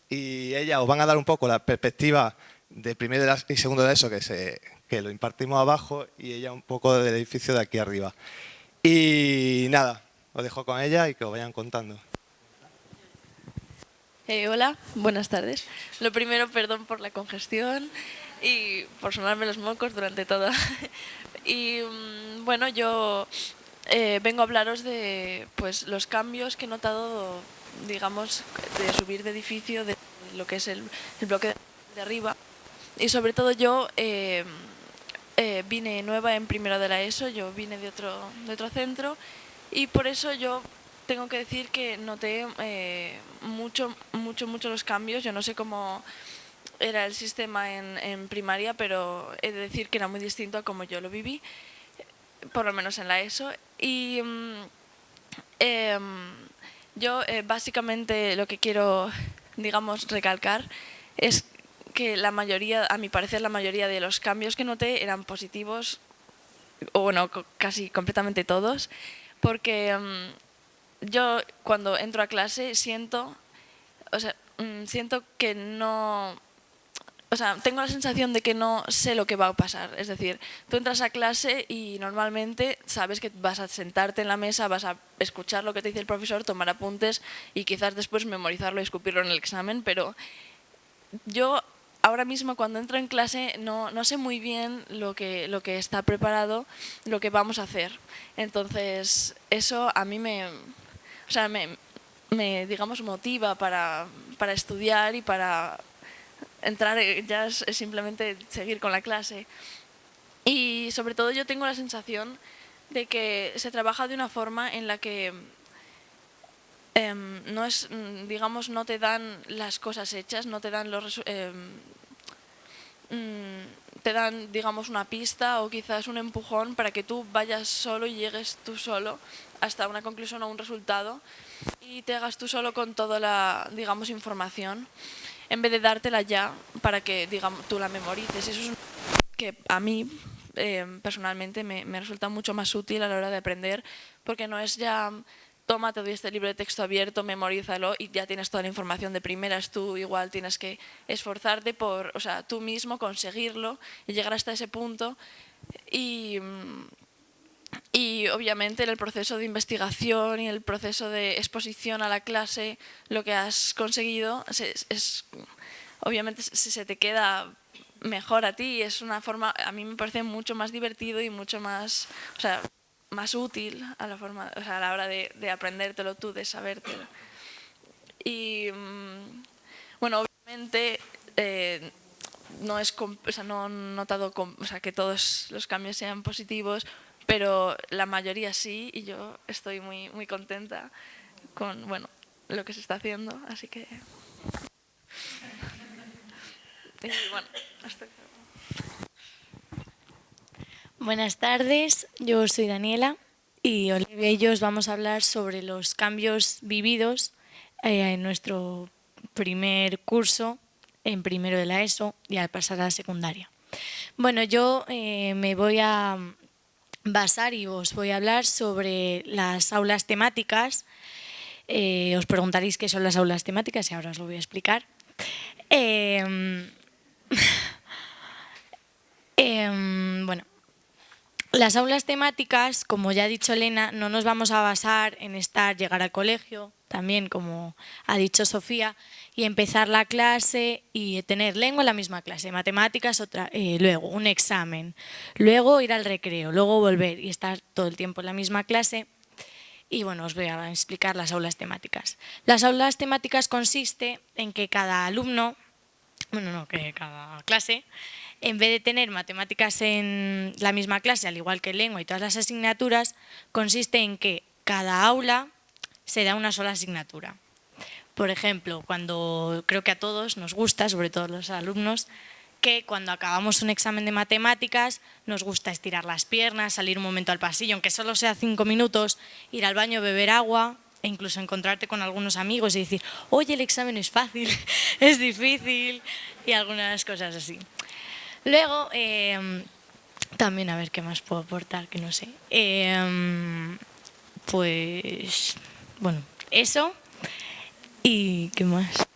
y ella os van a dar un poco la perspectiva de primero y segundo de la ESO que, se, que lo impartimos abajo y ella un poco del edificio de aquí arriba. Y nada, os dejo con ella y que os vayan contando. Eh, hola, buenas tardes. Lo primero, perdón por la congestión y por sonarme los mocos durante todo. y mm, bueno, yo eh, vengo a hablaros de pues, los cambios que he notado, digamos, de subir de edificio, de lo que es el, bloque de arriba. Y sobre todo yo eh, eh, vine nueva en primero de la ESO, yo vine de otro, de otro centro y por eso yo tengo que decir que noté mucho, mucho, mucho los cambios. Yo no sé cómo era el sistema en, en primaria, pero he de decir que era muy distinto a como yo lo viví por lo menos en la ESO. Y mm, em, yo eh, básicamente lo que quiero, digamos, recalcar es que la mayoría, a mi parecer, la mayoría de los cambios que noté eran positivos, o bueno, casi completamente todos, porque em, yo cuando entro a clase siento, o sea, mm, siento que no o sea, tengo la sensación de que no sé lo que va a pasar. Es decir, tú entras a clase y normalmente sabes que vas a sentarte en la mesa, vas a escuchar lo que te dice el profesor, tomar apuntes y quizás después memorizarlo y escupirlo en el examen, pero yo ahora mismo cuando entro en clase no, no sé muy bien lo que, lo que está preparado, lo que vamos a hacer. Entonces, eso a mí me, o sea, me, me digamos, motiva para, para estudiar y para entrar eh, ya es, simplemente seguir con la clase. Y sobre todo yo tengo la sensación de que se trabaja de una forma en la que em, no es, mm, digamos, no te dan las cosas hechas, no te dan los mm, te dan, digamos, una pista o quizás un empujón para que tú vayas solo y llegues tú solo hasta una conclusión o un resultado y te hagas tú solo con toda la, digamos, información en vez de dártela ya para que digamos, tú la memorices. Eso es que a mí eh, personalmente me, resulta mucho más útil a la hora de aprender porque no es ya toma, te doy este libro de texto abierto, memorízalo y ya tienes toda la información de primeras. Tú igual tienes que esforzarte por, o sea, tú mismo conseguirlo y llegar hasta ese punto. Y, y obviamente en el proceso de investigación y el proceso de exposición a la clase, lo que has conseguido es, obviamente si se te queda mejor a ti. Es una forma, a mí me parece mucho más divertido y mucho más, o sea, más útil a la, forma, o sea, a la hora de, de aprendértelo tú, de sabértelo. Y mm, bueno, obviamente eh, no es, o sea, no he notado o sea, que todos los cambios sean positivos, pero la mayoría sí y yo estoy muy, muy contenta con bueno, lo que se está haciendo, así que... Buenas tardes, yo soy Daniela y Olivia y yo os vamos a hablar sobre los cambios vividos eh, en nuestro primer curso, en primero de la ESO y al pasar a la secundaria. Bueno, yo eh, me voy a basar y os voy a hablar sobre las aulas temáticas. Eh, os preguntaréis qué son las aulas temáticas y ahora os lo voy a explicar. Em, em, bueno, las aulas temáticas, como ya ha dicho Elena, no nos vamos a basar en estar, llegar al colegio, también como ha dicho Sofía, y empezar la clase y tener lengua en la misma clase, matemáticas otra, eh, luego un examen, luego ir al recreo, luego volver y estar todo el tiempo en la misma clase. Y bueno, os voy a explicar las aulas temáticas. Las aulas temáticas consiste en que cada alumno, bueno, no, que cada clase, en vez de tener matemáticas en la misma clase, al igual que lengua y todas las asignaturas, consiste en que cada aula se da una sola asignatura. Por ejemplo, cuando creo que a todos nos gusta, sobre todo los alumnos, que cuando acabamos un examen de matemáticas nos gusta estirar las piernas, salir un momento al pasillo, aunque solo sea cinco minutos, ir al baño, beber agua e incluso encontrarte con algunos amigos y decir, oye, el examen es fácil, es difícil y algunas cosas así. Luego, em, también a ver qué más puedo aportar, que no sé. Em, pues, bueno, eso. ¿Y qué más?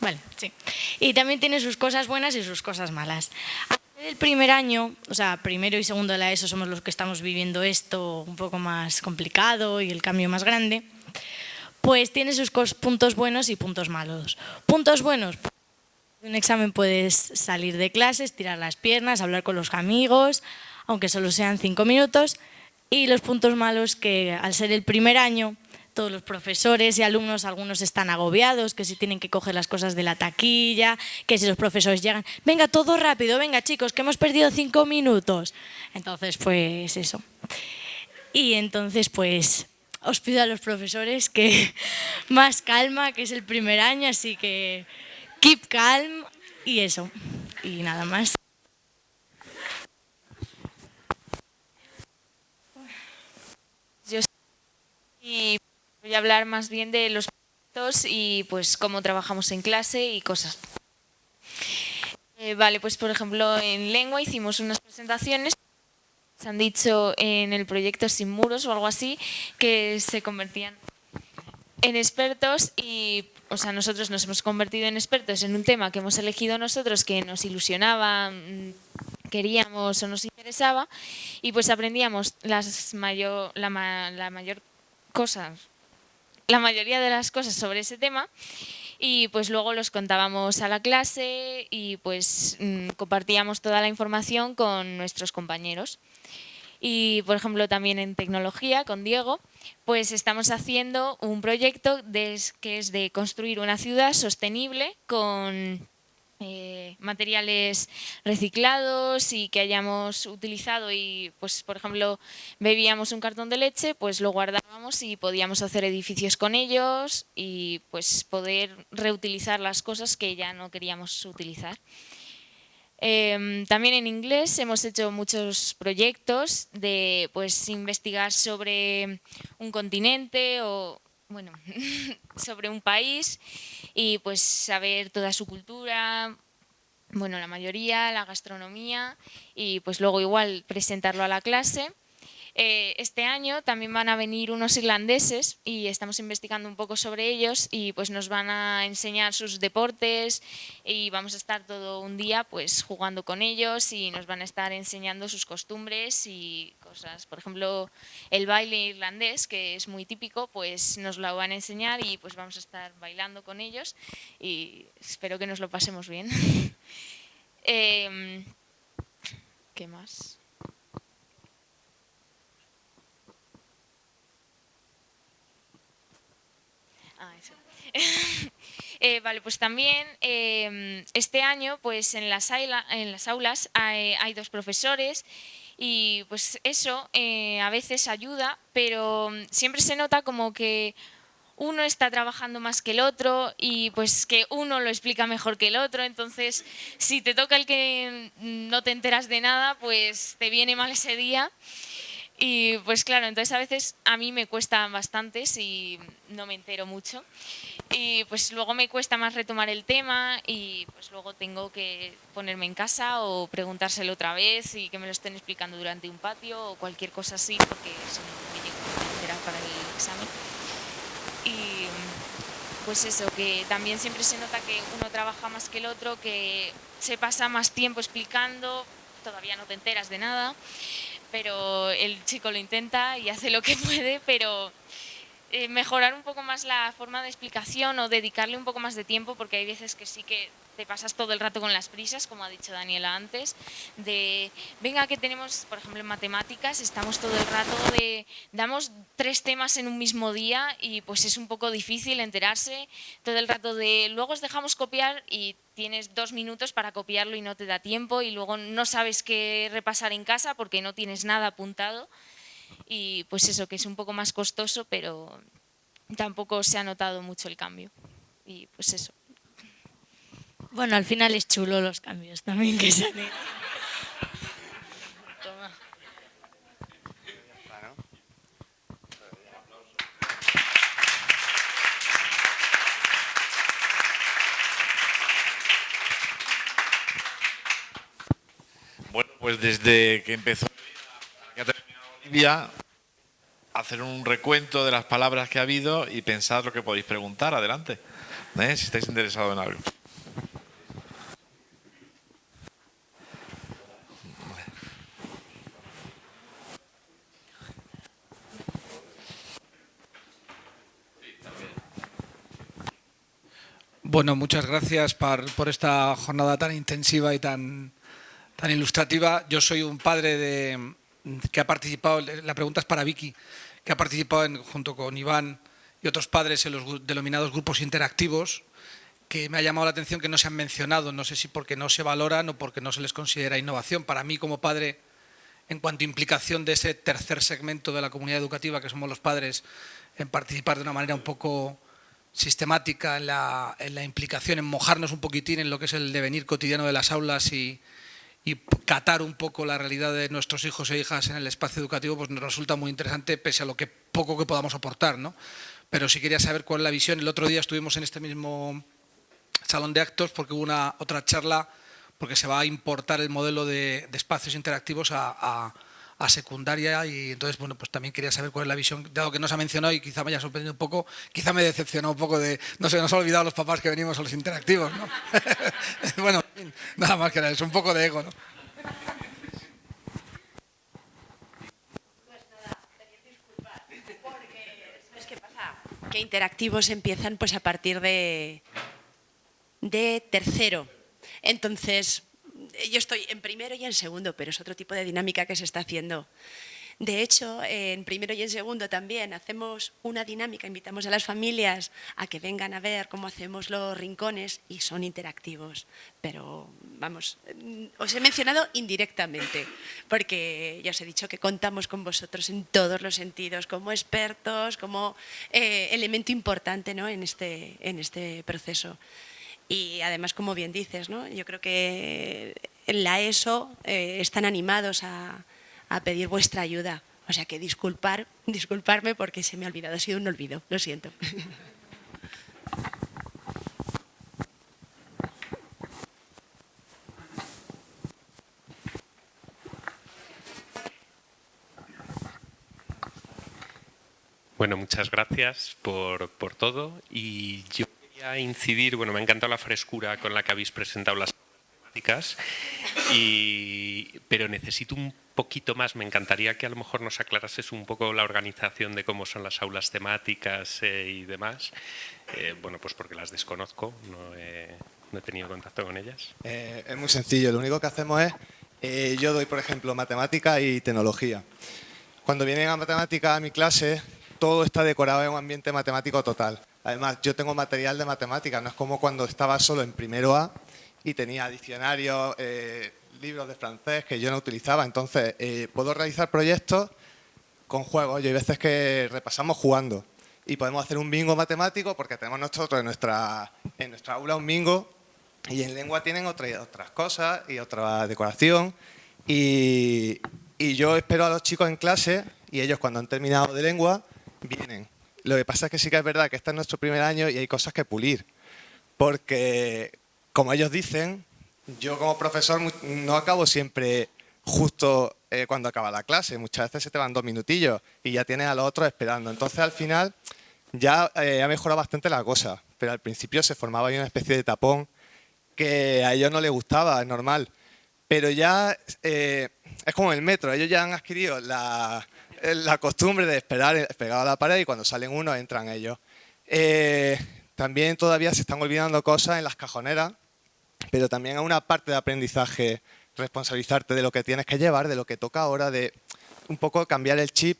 Vale, sí. Y también tiene sus cosas buenas y sus cosas malas. El primer año, o sea, primero y segundo de la ESO somos los que estamos viviendo esto un poco más complicado y el cambio más grande, pues tiene sus puntos buenos y puntos malos. Puntos buenos, un examen puedes salir de clases, tirar las piernas, hablar con los amigos, aunque solo sean cinco minutos, y los puntos malos que al ser el primer año todos los profesores y alumnos, algunos están agobiados, que si tienen que coger las cosas de la taquilla, que si los profesores llegan, venga, todo rápido, venga chicos, que hemos perdido cinco minutos. Entonces, pues eso. Y entonces, pues os pido a los profesores que más calma, que es el primer año, así que keep calm y eso. Y nada más. Yo y Voy a hablar más bien de los proyectos y pues cómo trabajamos en clase y cosas. Eh, vale, pues por ejemplo en lengua hicimos unas presentaciones se han dicho en el proyecto Sin Muros o algo así, que se convertían en expertos y o sea, nosotros nos hemos convertido en expertos en un tema que hemos elegido nosotros que nos ilusionaba, mm, queríamos o nos interesaba y pues aprendíamos las mayor, la, la mayor cosa la mayoría de las cosas sobre ese tema y pues luego los contábamos a la clase y pues mm, compartíamos toda la información con nuestros compañeros. Y por ejemplo también en tecnología con Diego, pues estamos haciendo un proyecto que es de construir una ciudad sostenible con eh, materiales reciclados y que hayamos utilizado y, pues, por ejemplo, bebíamos un cartón de leche, pues lo guardábamos y podíamos hacer edificios con ellos y pues poder reutilizar las cosas que ya no queríamos utilizar. Em, también en inglés hemos hecho muchos proyectos de pues, investigar sobre un continente o bueno, sobre un país y pues saber toda su cultura, bueno, la mayoría, la gastronomía y pues luego igual presentarlo a la clase. Eh, este año también van a venir unos irlandeses y estamos investigando un poco sobre ellos y pues nos van a enseñar sus deportes y vamos a estar todo un día pues jugando con ellos y nos van a estar enseñando sus costumbres y cosas. Por ejemplo, el baile irlandés, que es muy típico, pues nos lo van a enseñar y pues vamos a estar bailando con ellos y espero que nos lo pasemos bien. Em, ¿Qué más? Ah, eso. Eh, vale, pues también em, este año pues en las, aulas hay, dos profesores y pues eso eh, a veces ayuda, pero siempre se nota como que uno está trabajando más que el otro y pues que uno lo explica mejor que el otro, entonces si te toca el que no te enteras de nada, pues te viene mal ese día. Y pues claro, entonces a veces a mí me cuesta bastante si no me entero mucho. Y pues luego me cuesta más retomar el tema y pues luego tengo que ponerme en casa o preguntárselo otra vez y que me lo estén explicando durante un patio o cualquier cosa así porque eso me llego a enterar para el examen. Y pues eso, que también siempre se nota que uno trabaja más que el otro, que se pasa más tiempo explicando, todavía no te enteras de nada pero el chico lo intenta y hace lo que puede, pero eh, mejorar un poco más la forma de explicación o dedicarle un poco más de tiempo, porque hay veces que sí que te pasas todo el rato con las prisas, como ha dicho Daniela antes, de, venga, que tenemos, por ejemplo, en matemáticas, estamos todo el rato de, damos tres temas en un mismo día y pues es un poco difícil enterarse todo el rato de, luego os dejamos copiar y tienes dos minutos para copiarlo y no te da tiempo y luego no sabes qué repasar en casa porque no tienes nada apuntado y pues eso, que es un poco más costoso, pero tampoco se ha notado mucho el cambio. Y pues eso. Bueno, al final es chulo los cambios también que se Bueno, pues desde que empezó Olivia, hacer un recuento de las palabras que ha habido y pensar lo que podéis preguntar. Adelante, ¿eh? si estáis interesados en algo. Bueno, muchas gracias por, por, esta jornada tan intensiva y tan, tan ilustrativa. Yo soy un padre de, que ha participado, la pregunta es para Vicky, que ha participado junto con Iván y otros padres en los denominados grupos interactivos, que me ha llamado la atención que no se han mencionado, no sé si porque no se valoran o porque no se les considera innovación. Para mí como padre, en cuanto a implicación de ese tercer segmento de la comunidad educativa, que somos los padres, en participar de una manera un poco sistemática en la, en la implicación, en mojarnos un poquitín en lo que es el devenir cotidiano de las aulas y, y catar un poco la realidad de nuestros hijos e hijas en el espacio educativo, pues nos resulta muy interesante, pese a lo que poco que podamos aportar. ¿no? Pero sí quería saber cuál es la visión. El otro día estuvimos en este mismo salón de actos porque hubo una otra charla, porque se va a importar el modelo de, espacios interactivos a secundaria y entonces, bueno, pues también quería saber cuál es la visión, dado que no se ha mencionado y quizá me haya sorprendido un poco, quizá me decepcionó un poco de, no sé, nos ha olvidado los papás que venimos a los interactivos, ¿no? bueno, nada más que nada, es un poco de ego, ¿no? que interactivos empiezan pues a partir de, de tercero. Entonces, yo estoy en primero y en segundo, pero es otro tipo de dinámica que se está haciendo. De hecho, en primero y en segundo también hacemos una dinámica, invitamos a las familias a que vengan a ver cómo hacemos los rincones y son interactivos. Pero, vamos, os he mencionado indirectamente, porque ya os he dicho que contamos con vosotros en todos los sentidos, como expertos, como eh, elemento importante ¿no? en, este, en este proceso. Y además, como bien dices, ¿no? yo creo que en la ESO eh, están animados a, a, pedir vuestra ayuda. O sea que disculpar, disculparme porque se me ha olvidado, ha sido un olvido, lo siento. Bueno, muchas gracias por, por todo y yo a incidir, bueno, me ha encantado la frescura con la que habéis presentado las temáticas, y, pero necesito un poquito más, me encantaría que a lo mejor nos aclarases un poco la organización de cómo son las aulas temáticas eh, y demás, eh, bueno, pues porque las desconozco, no he, no he tenido contacto con ellas. Eh, es muy sencillo, lo único que hacemos es, eh, yo doy por ejemplo matemática y tecnología. Cuando vienen a matemática a mi clase, todo está decorado en un ambiente matemático total. Además, yo tengo material de matemática, no es como cuando estaba solo en primero A y tenía diccionarios, eh, libros de francés que yo no utilizaba. Entonces, puedo realizar proyectos con juegos. y hay veces que repasamos jugando y podemos hacer un bingo matemático porque tenemos nosotros en nuestra, en nuestra aula un bingo y en lengua tienen otra, otras cosas y otra decoración y, y yo espero a los chicos en clase y ellos cuando han terminado de lengua vienen. Lo que pasa es que sí que es verdad que este es nuestro primer año y hay cosas que pulir porque como ellos dicen, yo como profesor no acabo siempre justo eh, cuando acaba la clase. Muchas veces se te van dos minutillos y ya tienes a los otros esperando. Entonces, al final, ya eh, ha mejorado bastante la cosa. Pero al principio se formaba ahí una especie de tapón que a ellos no les gustaba, es normal. Pero ya eh, es como el metro. Ellos ya han adquirido la, la costumbre de esperar pegado a la pared y cuando salen uno entran ellos. también todavía se están olvidando cosas en las cajoneras, pero también hay una parte de aprendizaje responsabilizarte de lo que tienes que llevar, de lo que toca ahora, de un poco cambiar el chip.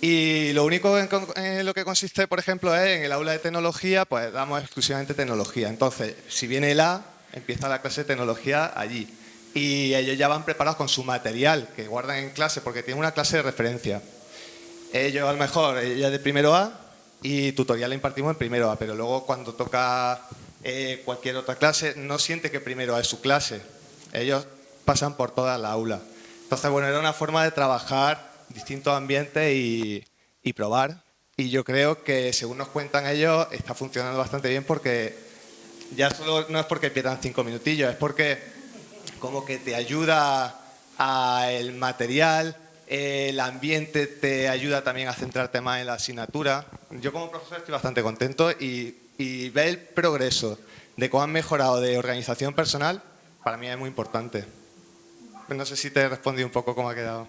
Y lo único en, lo que consiste, por ejemplo, es en el aula de tecnología, pues damos exclusivamente tecnología. Entonces, si viene el A, empieza la clase de tecnología allí. Y ellos ya van preparados con su material que guardan en clase, porque tienen una clase de referencia. Ellos a lo mejor, ella de primero A, y tutorial le impartimos en primero A, pero luego cuando toca eh, cualquier otra clase, no siente que primero A es su clase. Ellos pasan por toda la aula. Entonces, bueno, era una forma de trabajar distintos ambientes y, probar. Y yo creo que, según nos cuentan ellos, está funcionando bastante bien porque ya solo no es porque pierdan cinco minutillos, es porque como que te ayuda a el material, el ambiente te ayuda también a centrarte más en la asignatura. Yo como profesor estoy bastante contento y, y ver el progreso de cómo han mejorado de organización personal, para mí es muy importante. No sé si te he respondido un poco cómo ha quedado.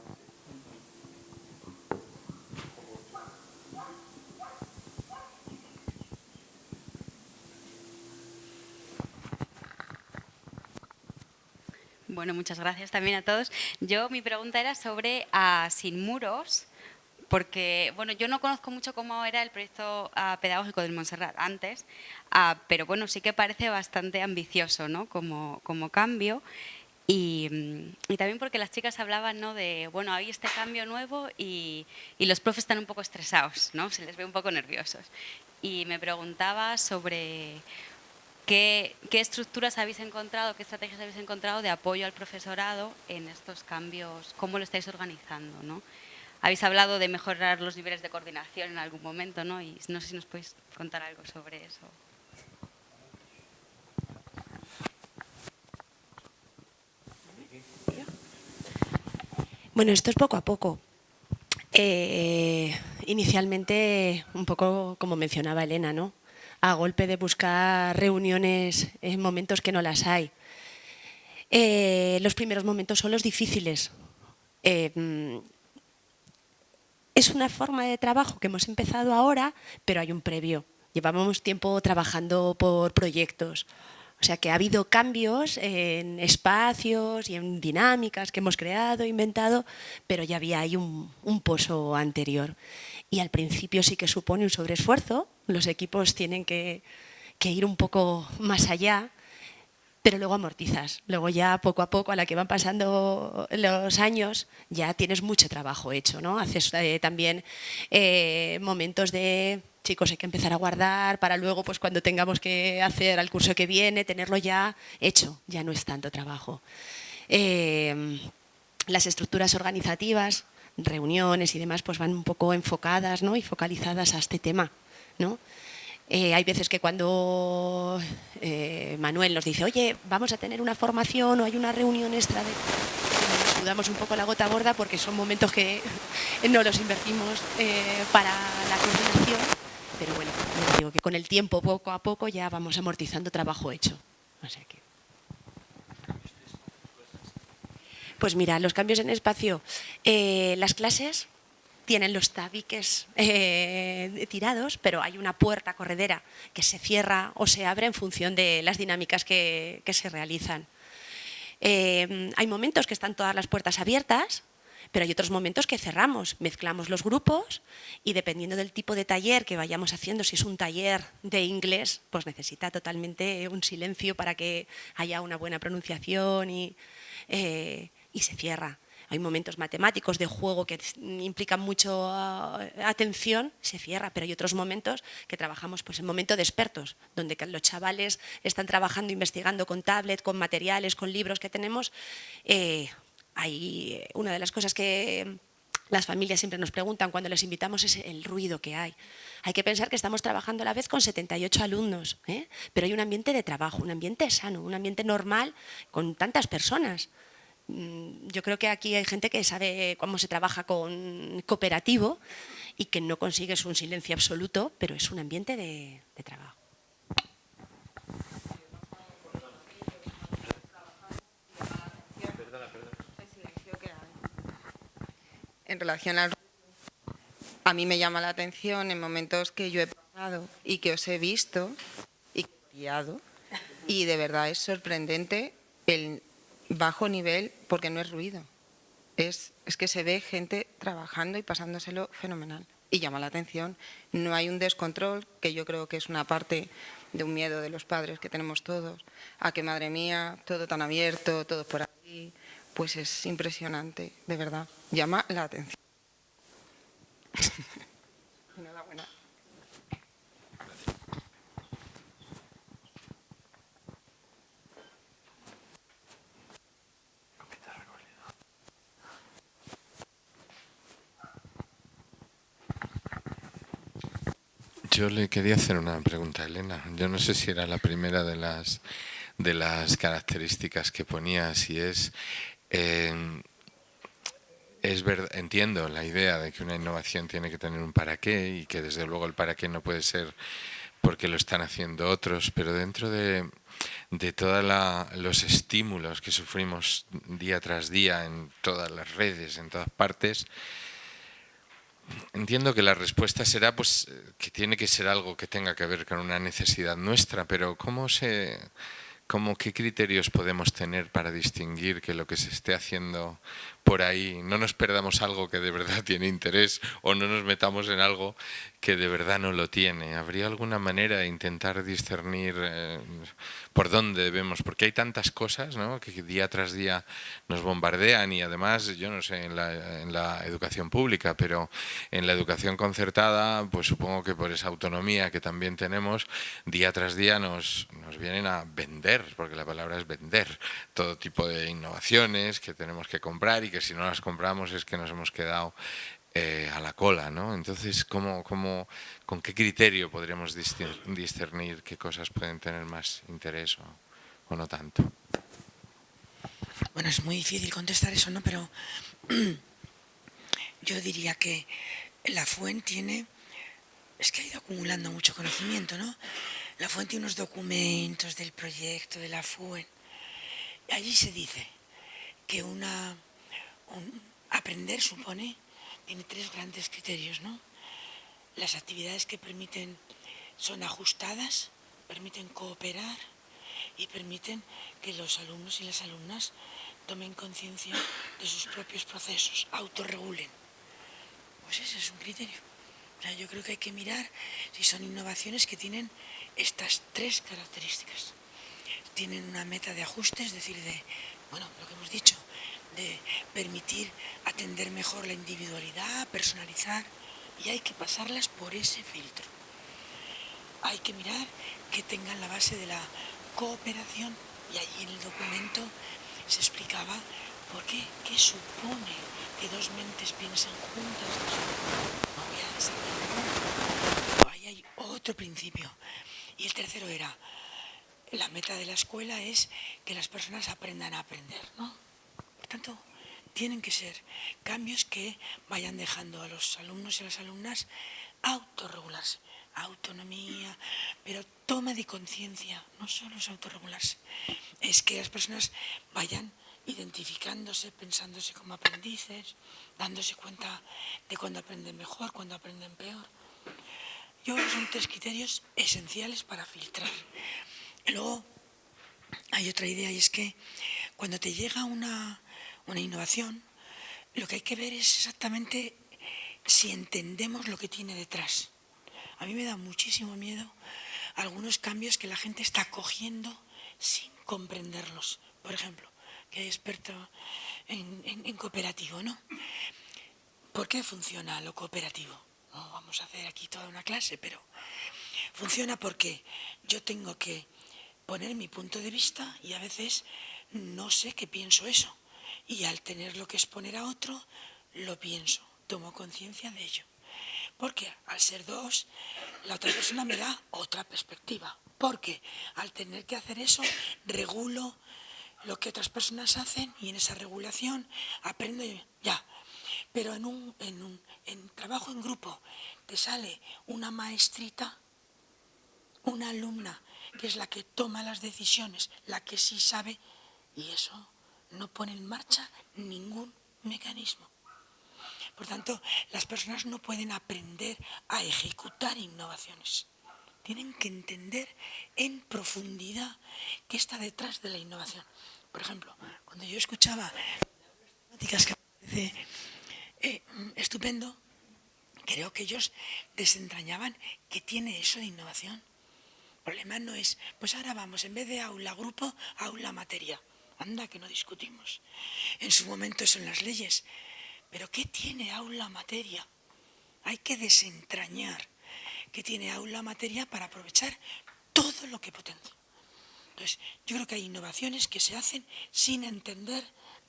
Bueno, muchas gracias también a todos. Yo, mi pregunta era sobre a Sin Muros, porque bueno, yo no conozco mucho cómo era el proyecto ah, pedagógico del Montserrat antes, ah, pero bueno, sí que parece bastante ambicioso ¿no? como, como cambio. Y, también porque las chicas hablaban ¿no? de, bueno, hay este cambio nuevo y, los profes están un poco estresados, ¿no? se les ve un poco nerviosos. Y me preguntaba sobre qué, estructuras habéis encontrado, qué estrategias habéis encontrado de apoyo al profesorado en estos cambios, cómo lo estáis organizando. ¿no? Habéis hablado de mejorar los niveles de coordinación en algún momento, ¿no? y no sé si nos podéis contar algo sobre eso. Bueno, esto es poco a poco. Eh, inicialmente, un poco como mencionaba Elena, ¿no? A golpe de buscar reuniones en momentos que no las hay. Eh, los primeros momentos son los difíciles. Eh, es una forma de trabajo que hemos empezado ahora, pero hay un previo. Llevábamos tiempo trabajando por proyectos. O sea que ha habido cambios en espacios y en dinámicas que hemos creado, inventado, pero ya había ahí un, pozo anterior. Y al principio sí que supone un sobreesfuerzo, los equipos tienen que, ir un poco más allá, pero luego amortizas. Luego ya poco a poco, a la que van pasando los años, ya tienes mucho trabajo hecho. ¿no? Haces eh, también eh, momentos de chicos, hay que empezar a guardar para luego, pues cuando tengamos que hacer al curso que viene, tenerlo ya hecho, ya no es tanto trabajo. Eh, las estructuras organizativas, reuniones y demás, pues van un poco enfocadas ¿no? y focalizadas a este tema. ¿no? Eh, hay veces que cuando eh, Manuel nos dice, oye, vamos a tener una formación o hay una reunión extra de... Un poco la gota gorda porque son momentos que no los invertimos para la coordinación pero bueno, con el tiempo, poco a poco, ya vamos amortizando trabajo hecho. Pues mira, los cambios en espacio, eh, las clases tienen los tabiques eh, tirados, pero hay una puerta corredera que se cierra o se abre en función de las dinámicas que, se realizan. Eh, hay momentos que están todas las puertas abiertas, pero hay otros momentos que cerramos, mezclamos los grupos y dependiendo del tipo de taller que vayamos haciendo, si es un taller de inglés, pues necesita totalmente un silencio para que haya una buena pronunciación y, y se cierra. Hay momentos matemáticos de juego que implican mucho ah, atención, se cierra, pero hay otros momentos que trabajamos pues, en momento de expertos, donde los chavales están trabajando, investigando con tablet, con materiales, con libros que tenemos, eh, hay eh, una de las cosas que las familias siempre nos preguntan cuando les invitamos es el ruido que hay. Hay que pensar que estamos trabajando a la vez con 78 alumnos, ¿eh? pero hay un ambiente de trabajo, un ambiente sano, un ambiente normal con tantas personas. Mm, yo creo que aquí hay gente que sabe cómo se trabaja con cooperativo y que no consigues un silencio absoluto, pero es un ambiente de trabajo. en relación al a mí me llama la atención en momentos que yo he pasado y que os he visto y guiado y de verdad es sorprendente el bajo nivel porque no es ruido. Es, es que se ve gente trabajando y pasándoselo fenomenal y llama la atención. No hay un descontrol, que yo creo que es una parte de un miedo de los padres que tenemos todos, a que madre mía, todo tan abierto, todo por aquí, pues es impresionante, de verdad. Llama la atención. Enhorabuena. Yo le quería hacer una pregunta a Elena. Yo no sé si era la primera de las de las características que ponía, si es eh, es entiendo la idea de que una innovación tiene que tener un para qué y que desde luego el para qué no puede ser porque lo están haciendo otros, pero dentro de, de todos los estímulos que sufrimos día tras día en todas las redes, en todas partes, entiendo que la respuesta será pues que tiene que ser algo que tenga que ver con una necesidad nuestra, pero ¿cómo se ¿Cómo, ¿Qué criterios podemos tener para distinguir que lo que se esté haciendo por ahí no nos perdamos algo que de verdad tiene interés o no nos metamos en algo que de verdad no lo tiene? ¿Habría alguna manera de intentar discernir eh, por dónde debemos? Porque hay tantas cosas ¿no? que día tras día nos bombardean y además, yo no sé, en la, en la educación pública, pero en la educación concertada, pues supongo que por esa autonomía que también tenemos, día tras día nos, nos vienen a vender porque la palabra es vender, todo tipo de innovaciones que tenemos que comprar y que si no las compramos es que nos hemos quedado eh, a la cola, ¿no? Entonces, ¿cómo, cómo, ¿con qué criterio podríamos discernir qué cosas pueden tener más interés o, no tanto? Bueno, es muy difícil contestar eso, ¿no? Pero yo diría que la fuente tiene, es que ha ido acumulando mucho conocimiento, ¿no? La fuente tiene unos documentos del proyecto de la FUEN. Allí se dice que una, aprender supone, tiene tres grandes criterios, ¿no? Las actividades que permiten, son ajustadas, permiten cooperar y permiten que los alumnos y las alumnas tomen conciencia de sus propios procesos, autorregulen. Pues ese es un criterio. yo creo que hay que mirar si son innovaciones que tienen estas tres características. Tienen una meta de ajuste, es decir, de, bueno, lo que hemos dicho, de permitir atender mejor la individualidad, personalizar, y hay que pasarlas por ese filtro. Hay que mirar que tengan la base de la cooperación, y allí en el documento se explicaba por qué, qué supone que dos mentes piensen juntas. No voy a Ahí hay otro principio y el tercero era, la meta de la escuela es que las personas aprendan a aprender, ¿no? Tanto, tienen que ser cambios que vayan dejando a los alumnos y a las alumnas autorregularse, autonomía, pero toma de conciencia, no solo es autorregularse, es que las personas vayan identificándose, pensándose como aprendices, dándose cuenta de cuando aprenden mejor, cuando aprenden peor. Yo creo que son tres criterios esenciales para filtrar. Y luego hay otra idea y es que cuando te llega una, una innovación, lo que hay que ver es exactamente si entendemos lo que tiene detrás. A mí me da muchísimo miedo algunos cambios que la gente está cogiendo sin comprenderlos. Por ejemplo, que hay experto en, cooperativo, ¿no? ¿Por qué funciona lo cooperativo? No vamos a hacer aquí toda una clase, pero funciona porque yo tengo que poner mi punto de vista y a veces no sé qué pienso eso. Y al tenerlo que exponer a otro, lo pienso, tomo conciencia de ello. Porque al ser dos, la otra persona me da otra perspectiva. Porque al tener que hacer eso, regulo lo que otras personas hacen y en esa regulación aprendo ya. Pero en un, en un en trabajo en grupo te sale una maestrita, una alumna, que es la que toma las decisiones, la que sí sabe, y eso no pone en marcha ningún mecanismo. Por tanto, las personas no pueden aprender a ejecutar innovaciones. Tienen que entender en profundidad qué está detrás de la innovación. Por ejemplo, cuando yo escuchaba temáticas que parece eh, estupendo, creo que ellos desentrañaban qué tiene eso de innovación. El problema no es, pues ahora vamos, en vez de aula grupo, aula materia. Anda, que no discutimos. En su momento son las leyes, pero ¿qué tiene aula materia? Hay que desentrañar qué tiene aula materia para aprovechar todo lo que potencia. Entonces, yo creo que hay innovaciones que se hacen sin entender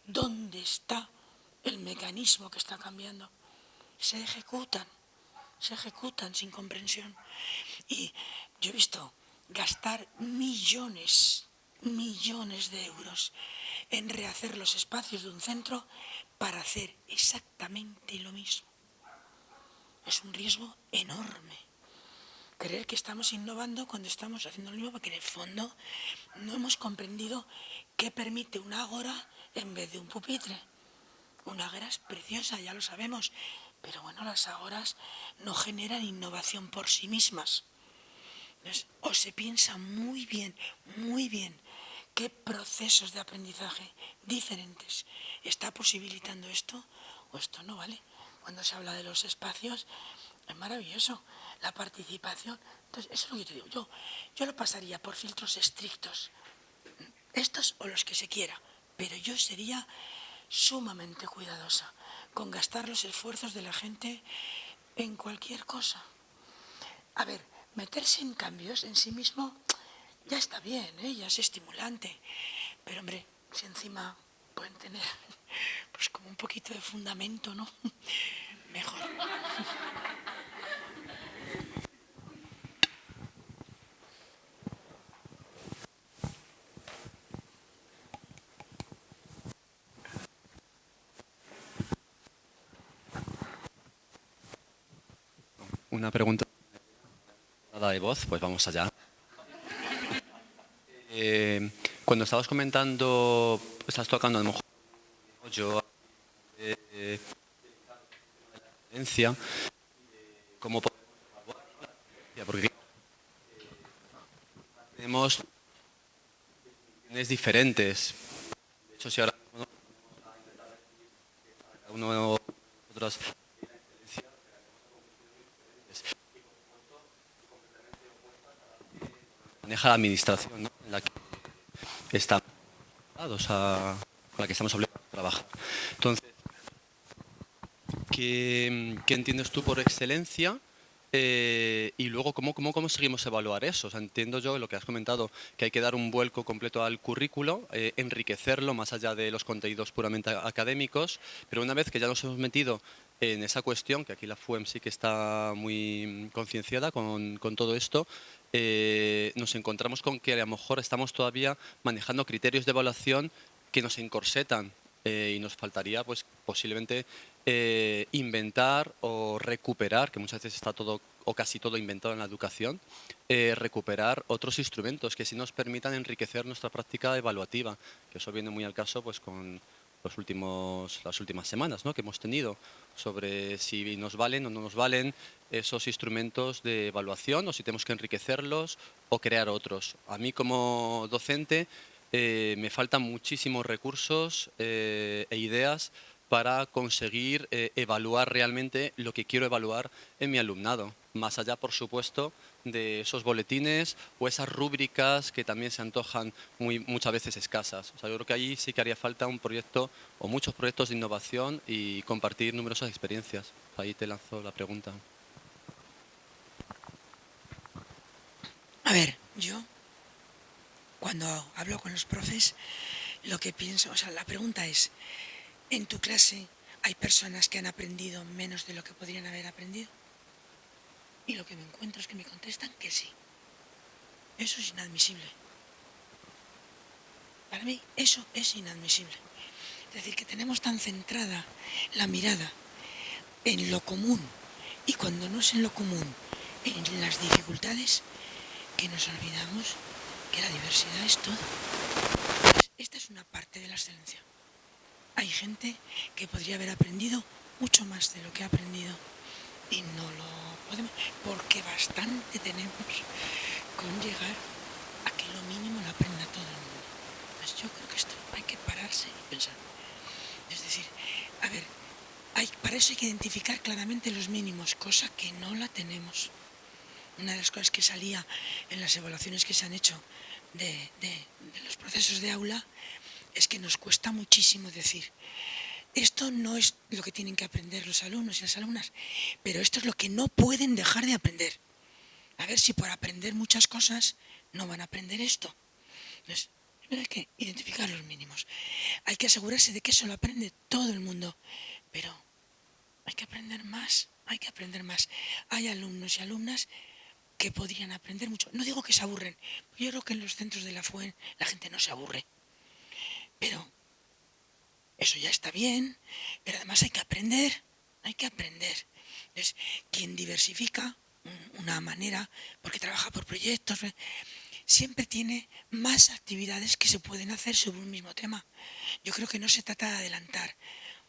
dónde está el mecanismo que está cambiando. Se ejecutan, se ejecutan sin comprensión. Y yo he visto gastar millones, millones de euros en rehacer los espacios de un centro para hacer exactamente lo mismo. Es un riesgo enorme. Creer que estamos innovando cuando estamos haciendo lo mismo, porque en el fondo no hemos comprendido qué permite una ágora en vez de un pupitre. Una ágora es preciosa, ya lo sabemos, pero bueno, las ágoras no generan innovación por sí mismas. O se piensa muy bien, muy bien, qué procesos de aprendizaje diferentes está posibilitando esto o esto no vale. Cuando se habla de los espacios, es maravilloso la participación. Entonces, eso es lo que te digo. Yo, yo lo pasaría por filtros estrictos, estos o los que se quiera, pero yo sería sumamente cuidadosa con gastar los esfuerzos de la gente en cualquier cosa. A ver, meterse en cambios en sí mismo ya está bien, ¿eh? ya es estimulante. Pero hombre, si encima pueden tener pues como un poquito de fundamento, ¿no? Mejor. Una pregunta de voz, pues vamos allá. Eh, cuando estabas comentando, estás tocando a lo mejor yo eh, ¿cómo podemos porque tenemos diferentes. De hecho, si ahora uno otros maneja la administración, ¿no? Estamos a, la que estamos obligados a trabajar. Entonces, ¿qué, entiendes tú por excelencia? Eh, y luego, ¿cómo, cómo conseguimos evaluar eso? Entiendo yo lo que has comentado, que hay que dar un vuelco completo al currículo, eh, enriquecerlo más allá de los contenidos puramente académicos, pero una vez que ya nos hemos metido en esa cuestión, que aquí la FUEM sí que está muy concienciada con, con, todo esto, eh, nos encontramos con que a lo mejor estamos todavía manejando criterios de evaluación que nos encorsetan eh, y nos faltaría pues posiblemente eh, inventar o recuperar, que muchas veces está todo o casi todo inventado en la educación, eh, recuperar otros instrumentos que sí nos permitan enriquecer nuestra práctica evaluativa, que eso viene muy al caso pues con los últimos, las últimas semanas ¿no? que hemos tenido sobre si nos valen o no nos valen esos instrumentos de evaluación o si tenemos que enriquecerlos o crear otros. A mí como docente eh, me faltan muchísimos recursos eh, e ideas para conseguir eh, evaluar realmente lo que quiero evaluar en mi alumnado. Más allá, por supuesto, de esos boletines o esas rúbricas que también se antojan muy, muchas veces escasas. O sea, yo creo que ahí sí que haría falta un proyecto o muchos proyectos de innovación y compartir numerosas experiencias. Ahí te lanzo la pregunta. A ver, yo cuando hablo con los profes, lo que pienso, o sea, la pregunta es, ¿en tu clase hay personas que han aprendido menos de lo que podrían haber aprendido? Y lo que me encuentro es que me contestan que sí. Eso es inadmisible. Para mí eso es inadmisible. Es decir, que tenemos tan centrada la mirada en lo común y cuando no es en lo común, en las dificultades, que nos olvidamos que la diversidad es todo. Esta es una parte de la excelencia. Hay gente que podría haber aprendido mucho más de lo que ha aprendido y no lo podemos, porque bastante tenemos con llegar a que lo mínimo lo aprenda todo el mundo. Pues yo creo que esto hay que pararse y pensar. Es decir, a ver, para eso hay que identificar claramente los mínimos, cosa que no la tenemos. Una de las cosas que salía en las evaluaciones que se han hecho de, de los procesos de aula es que nos cuesta muchísimo decir, esto no es lo que tienen que aprender los alumnos y las alumnas, pero esto es lo que no pueden dejar de aprender. A ver si por aprender muchas cosas no van a aprender esto. Entonces, hay que identificar los mínimos. Hay que asegurarse de que eso lo aprende todo el mundo, pero hay que aprender más, hay que aprender más. Hay alumnos y alumnas que podrían aprender mucho. No digo que se aburren, yo creo que en los centros de la FUEN la gente no se aburre. Pero eso ya está bien, pero además hay que aprender, hay que aprender. Entonces, quien diversifica una manera, porque trabaja por proyectos, siempre tiene más actividades que se pueden hacer sobre un mismo tema. Yo creo que no se trata de adelantar.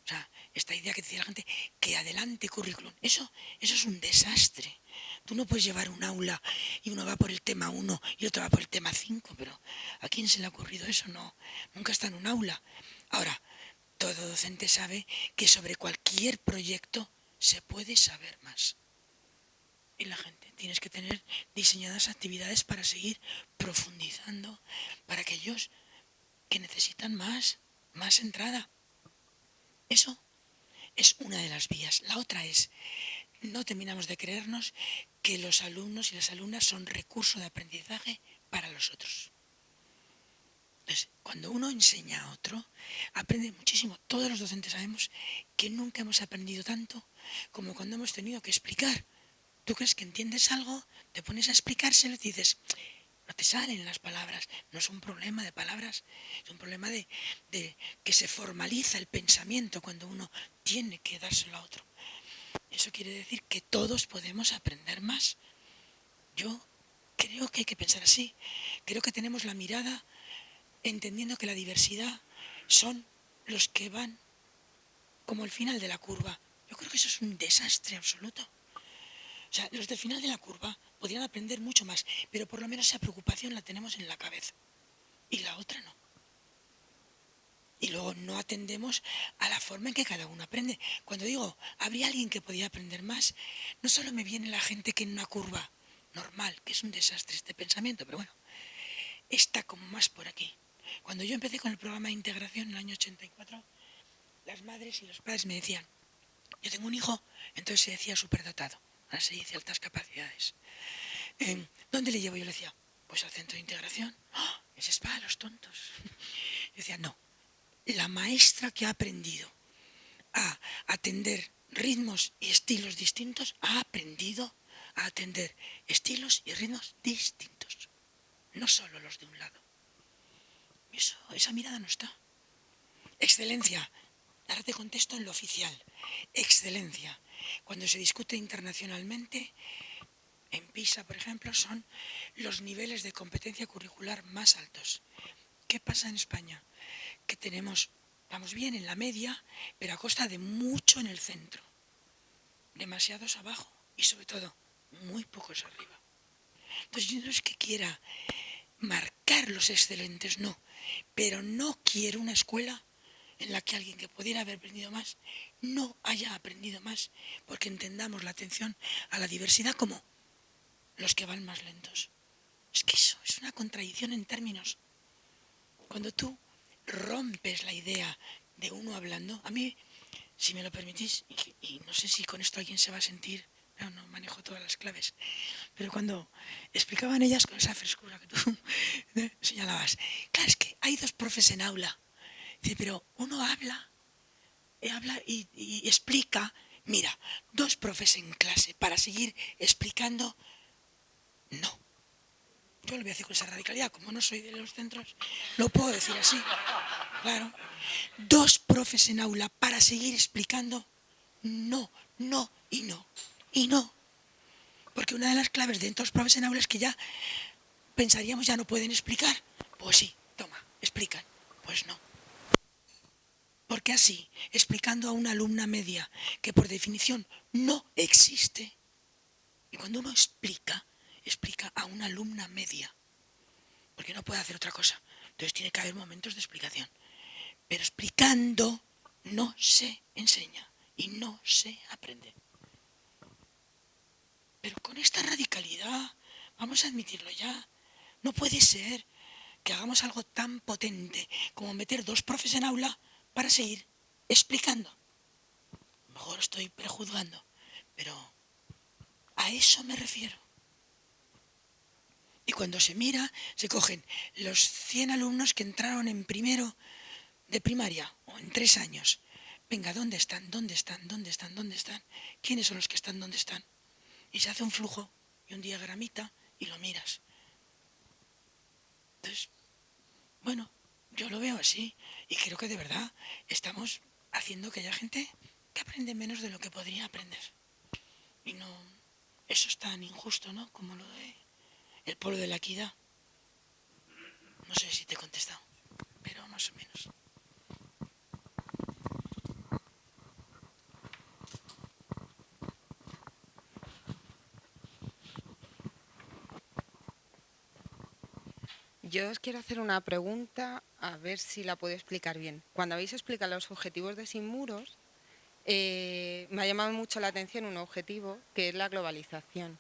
O sea, esta idea que decía la gente, que adelante currículum, eso, eso es un desastre. Tú no puedes llevar un aula y uno va por el tema 1 y otro va por el tema 5, pero ¿a quién se le ha ocurrido eso? No, nunca está en un aula. Ahora, todo docente sabe que sobre cualquier proyecto se puede saber más. Y la gente, tienes que tener diseñadas actividades para seguir profundizando, para aquellos que necesitan más, más entrada. Eso es una de las vías. La otra es, no terminamos de creernos que los alumnos y las alumnas son recurso de aprendizaje para los otros. Entonces, cuando uno enseña a otro, aprende muchísimo. Todos los docentes sabemos que nunca hemos aprendido tanto como cuando hemos tenido que explicar. Tú crees que entiendes algo, te pones a explicárselo y dices, no te salen las palabras. No es un problema de palabras, es un problema de, de que se formaliza el pensamiento cuando uno tiene que dárselo a otro. Eso quiere decir que todos podemos aprender más. Yo creo que hay que pensar así. Creo que tenemos la mirada entendiendo que la diversidad son los que van como el final de la curva. Yo creo que eso es un desastre absoluto. O sea, los del final de la curva podrían aprender mucho más, pero por lo menos esa preocupación la tenemos en la cabeza. Y la otra no. Y luego no atendemos a la forma en que cada uno aprende. Cuando digo, habría alguien que podía aprender más, no solo me viene la gente que en una curva normal, que es un desastre este pensamiento, pero bueno, está como más por aquí. Cuando yo empecé con el programa de integración en el año 84, las madres y los padres me decían, yo tengo un hijo, entonces se decía superdotado, ahora se dice altas capacidades. Em, ¿Dónde le llevo? Yo le decía, pues al centro de integración. ¡Oh! Ese es para los tontos. Yo decía, no, la maestra que ha aprendido a atender ritmos y estilos distintos, ha aprendido a atender estilos y ritmos distintos, no solo los de un lado. Eso, esa mirada no está. Excelencia. darte contexto en lo oficial. Excelencia. Cuando se discute internacionalmente, en PISA, por ejemplo, son los niveles de competencia curricular más altos. ¿Qué pasa en España? Que tenemos, vamos bien en la media, pero a costa de mucho en el centro. Demasiados abajo y sobre todo muy pocos arriba. Entonces yo no es que quiera marcar los excelentes, no, pero no quiero una escuela en la que alguien que pudiera haber aprendido más no haya aprendido más, porque entendamos la atención a la diversidad como los que van más lentos. Es que eso es una contradicción en términos. Cuando tú rompes la idea de uno hablando, a mí, si me lo permitís, y, no sé si con esto alguien se va a sentir, no, no manejo todas las claves, pero cuando explicaban ellas con esa frescura que tú señalabas, claro, es que hay dos profes en aula, dice, pero uno habla, habla y, y explica, mira, dos profes en clase para seguir explicando no. Yo lo voy a decir con esa radicalidad, como no soy de los centros, lo puedo decir así. Claro. Dos profes en aula para seguir explicando no, no y no. Y no. Porque una de las claves de dos profes en aula es que ya pensaríamos ya no pueden explicar. Pues sí, toma, explican. Pues no. Porque así, explicando a una alumna media que por definición no existe, y cuando uno explica, explica a una alumna media, porque no puede hacer otra cosa. Entonces tiene que haber momentos de explicación. Pero explicando no se enseña y no se aprende. Pero con esta radicalidad, vamos a admitirlo ya, no puede ser que hagamos algo tan potente como meter dos profes en aula para seguir explicando. mejor estoy prejuzgando, pero a eso me refiero. Y cuando se mira, se cogen los 100 alumnos que entraron en primero de primaria o en tres años. Venga, ¿dónde están? ¿Dónde están? ¿Dónde están? ¿Dónde están? ¿Quiénes son los que están? ¿Dónde están? Y se hace un flujo y un diagramita y lo miras. Entonces, bueno, yo lo veo así y creo que de verdad estamos haciendo que haya gente que aprende menos de lo que podría aprender. Y no, eso es tan injusto, ¿no? Como lo de el pueblo de la equidad. No sé si te he contestado, pero más o menos. Yo os quiero hacer una pregunta, a ver si la puedo explicar bien. Cuando habéis explicado los objetivos de Sin Muros, eh, me ha llamado mucho la atención un objetivo que es la globalización.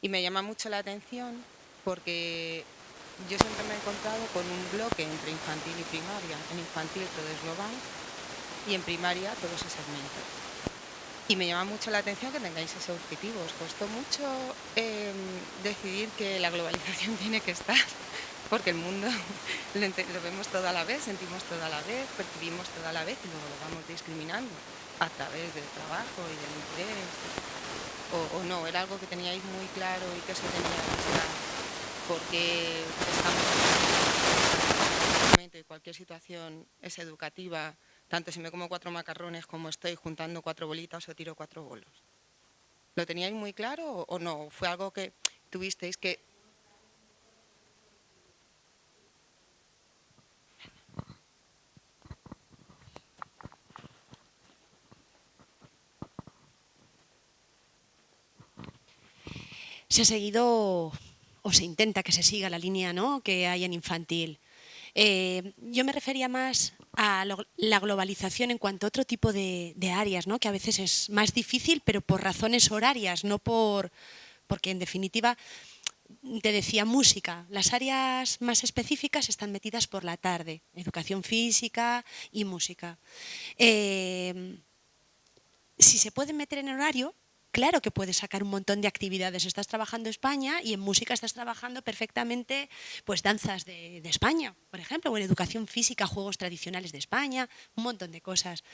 Y me llama mucho la atención porque yo siempre me he encontrado con un bloque entre infantil y primaria. En infantil todo es global y en primaria todo se segmenta. Y me llama mucho la atención que tengáis ese objetivo. Os costó mucho em, decidir que la globalización tiene que estar, porque el mundo lo, vemos todo a la vez, sentimos todo a la vez, percibimos todo a la vez y luego lo vamos discriminando a través del trabajo y del interés o, no, era algo que teníais muy claro y que se tenía que estar, porque estamos en cualquier situación es educativa, tanto si me como cuatro macarrones como estoy juntando cuatro bolitas o tiro cuatro bolos. ¿Lo teníais muy claro o no? ¿Fue algo que tuvisteis que se ha seguido o se intenta que se siga la línea ¿no? que hay en infantil. Eh, yo me refería más a la globalización en cuanto a otro tipo de, áreas, ¿no? que a veces es más difícil, pero por razones horarias, no por porque en definitiva te decía música, las áreas más específicas están metidas por la tarde, educación física y música. Eh, si se pueden meter en horario, claro que puedes sacar un montón de actividades. Estás trabajando España y en música estás trabajando perfectamente pues danzas de, España, por ejemplo, o en educación física, juegos tradicionales de España, un montón de cosas.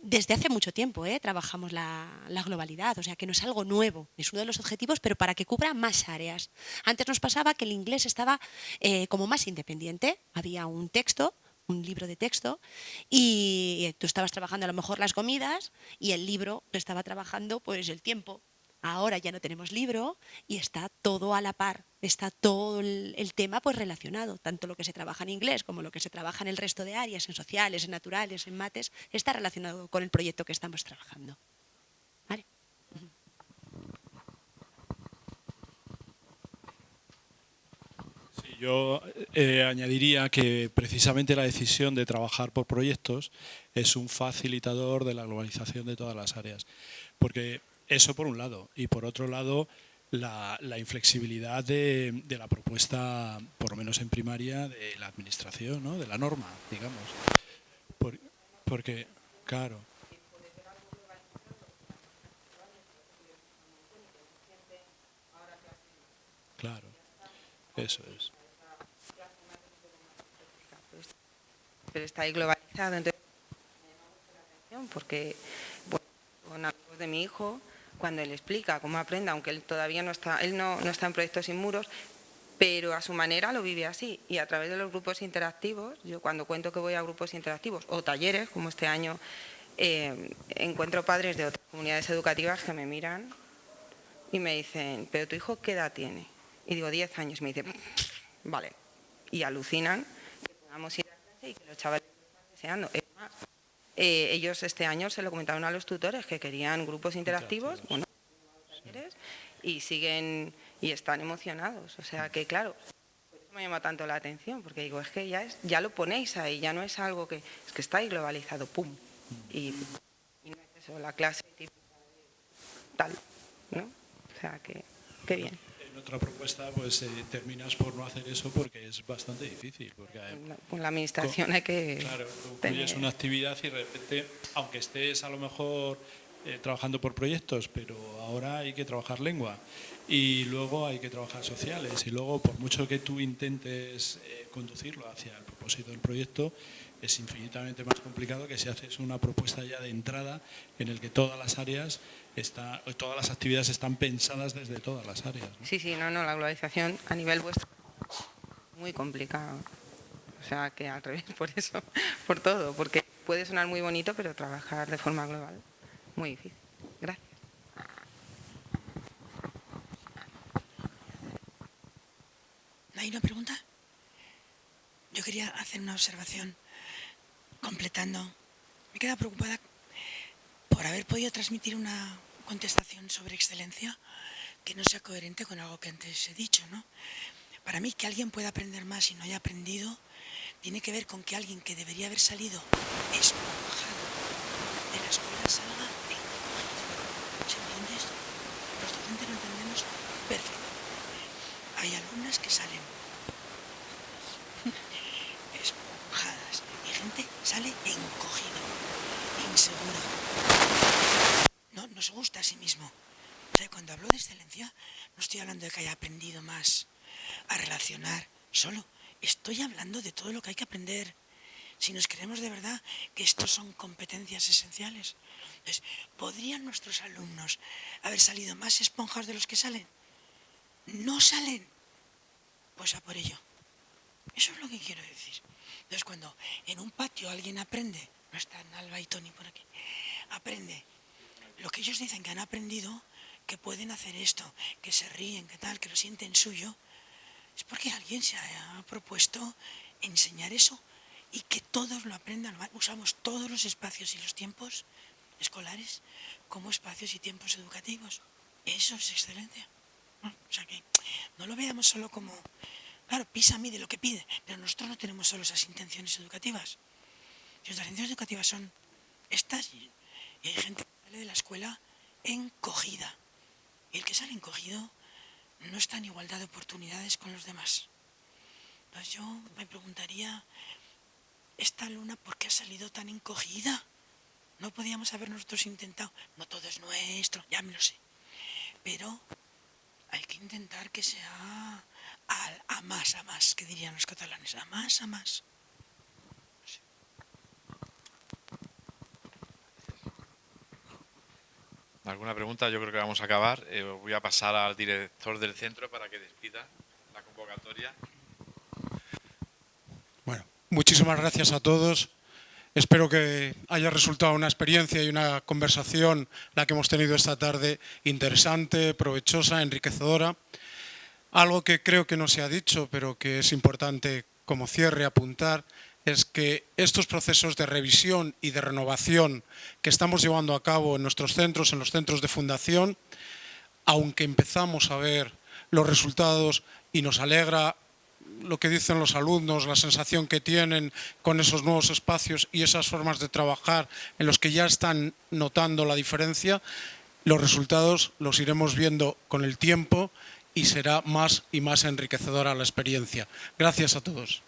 Desde hace mucho tiempo ¿eh? trabajamos la, globalidad, o sea que no es algo nuevo, es uno de los objetivos, pero para que cubra más áreas. Antes nos pasaba que el inglés estaba eh, como más independiente, había un texto un libro de texto y tú estabas trabajando a lo mejor las comidas y el libro estaba trabajando pues el tiempo. Ahora ya no tenemos libro y está todo a la par, está todo el, el, tema pues relacionado, tanto lo que se trabaja en inglés como lo que se trabaja en el resto de áreas, en sociales, en naturales, en mates, está relacionado con el proyecto que estamos trabajando. ¿Vale? Yo eh, añadiría que precisamente la decisión de trabajar por proyectos es un facilitador de la globalización de todas las áreas. Porque eso por un lado. Y por otro lado, la, inflexibilidad de, la propuesta, por lo menos en primaria, de la administración, ¿no? de la norma, digamos. Por, porque, claro. Claro, eso es. Pero está ahí globalizado. Entonces, porque bueno, con amigos de mi hijo, cuando él explica cómo aprende, aunque él todavía no está, él no, no está en proyectos sin muros, pero a su manera lo vive así. Y a través de los grupos interactivos, yo cuando cuento que voy a grupos interactivos o talleres, como este año, eh, encuentro padres de otras comunidades educativas que me miran y me dicen, pero tu hijo qué edad tiene? Y digo, 10 años. Me dicen, vale. Y alucinan que podamos ir y que los chavales están deseando. Es más, eh, ellos este año se lo comentaron a los tutores que querían grupos interactivos, bueno, y siguen y están emocionados. O sea que claro, me llama tanto la atención, porque digo, es que ya es, ya lo ponéis ahí, ya no es algo que es que está ahí globalizado, pum. Y, y no es eso, la clase típica tal, ¿no? O sea que, qué bien otra propuesta pues eh, terminas por no hacer eso porque es bastante difícil. Porque con la administración con, hay que Claro, concluyes una actividad y de repente, aunque estés a lo mejor eh, trabajando por proyectos, pero ahora hay que trabajar lengua y luego hay que trabajar sociales y luego por mucho que tú intentes eh, conducirlo hacia el propósito del proyecto, es infinitamente más complicado que si haces una propuesta ya de entrada en el que todas las áreas está, todas las actividades están pensadas desde todas las áreas. ¿no? Sí, sí, no, no, la globalización a nivel vuestro muy complicado. O sea, que al revés, por eso, por todo, porque puede sonar muy bonito, pero trabajar de forma global, muy difícil. Gracias. ¿Hay una pregunta? Yo quería hacer una observación completando. Me queda preocupada por haber podido transmitir una contestación sobre excelencia que no sea coherente con algo que antes he dicho, ¿no? Para mí, que alguien pueda aprender más y no haya aprendido, tiene que ver con que alguien que debería haber salido esponjado de la escuela salga ¿Se entiende esto? Los docentes lo entendemos perfecto. Hay alumnas que salen esponjadas y gente sale encogido, inseguro. No, se gusta a sí mismo. Cuando hablo de excelencia, no estoy hablando de que haya aprendido más a relacionar solo. Estoy hablando de todo lo que hay que aprender. Si nos creemos de verdad que estos son competencias esenciales. Entonces, ¿podrían nuestros alumnos haber salido más esponjas de los que salen? No salen. Pues a por ello. Eso es lo que quiero decir. Entonces, cuando en un patio alguien aprende, no están Alba y Tony por aquí, aprende lo que ellos dicen que han aprendido, que pueden hacer esto, que se ríen, que tal, que lo sienten suyo, es porque alguien se ha propuesto enseñar eso y que todos lo aprendan. Usamos todos los espacios y los tiempos escolares como espacios y tiempos educativos. Eso es excelencia. ¿no? O sea que no lo veamos solo como, claro, PISA mide lo que pide, pero nosotros no tenemos solo esas intenciones educativas. Nuestras intenciones educativas son estas y hay gente sale de la escuela encogida. Y el que sale encogido no está en igualdad de oportunidades con los demás. Entonces yo me preguntaría, esta luna, ¿por qué ha salido tan encogida? No podíamos haber nosotros intentado, no todo es nuestro, ya me lo sé, pero hay que intentar que sea a, a más, a más, que dirían los catalanes, a más, a más. ¿Alguna pregunta? Yo creo que vamos a acabar. Eh, voy a pasar al director del centro para que despida la convocatoria. Bueno, muchísimas gracias a todos. Espero que haya resultado una experiencia y una conversación, la que hemos tenido esta tarde, interesante, provechosa, enriquecedora. Algo que creo que no se ha dicho, pero que es importante como cierre apuntar, es que estos procesos de revisión y de renovación que estamos llevando a cabo en nuestros centros, en los centros de fundación, aunque empezamos a ver los resultados y nos alegra lo que dicen los alumnos, la sensación que tienen con esos nuevos espacios y esas formas de trabajar en los que ya están notando la diferencia, los resultados los iremos viendo con el tiempo y será más y más enriquecedora la experiencia. Gracias a todos.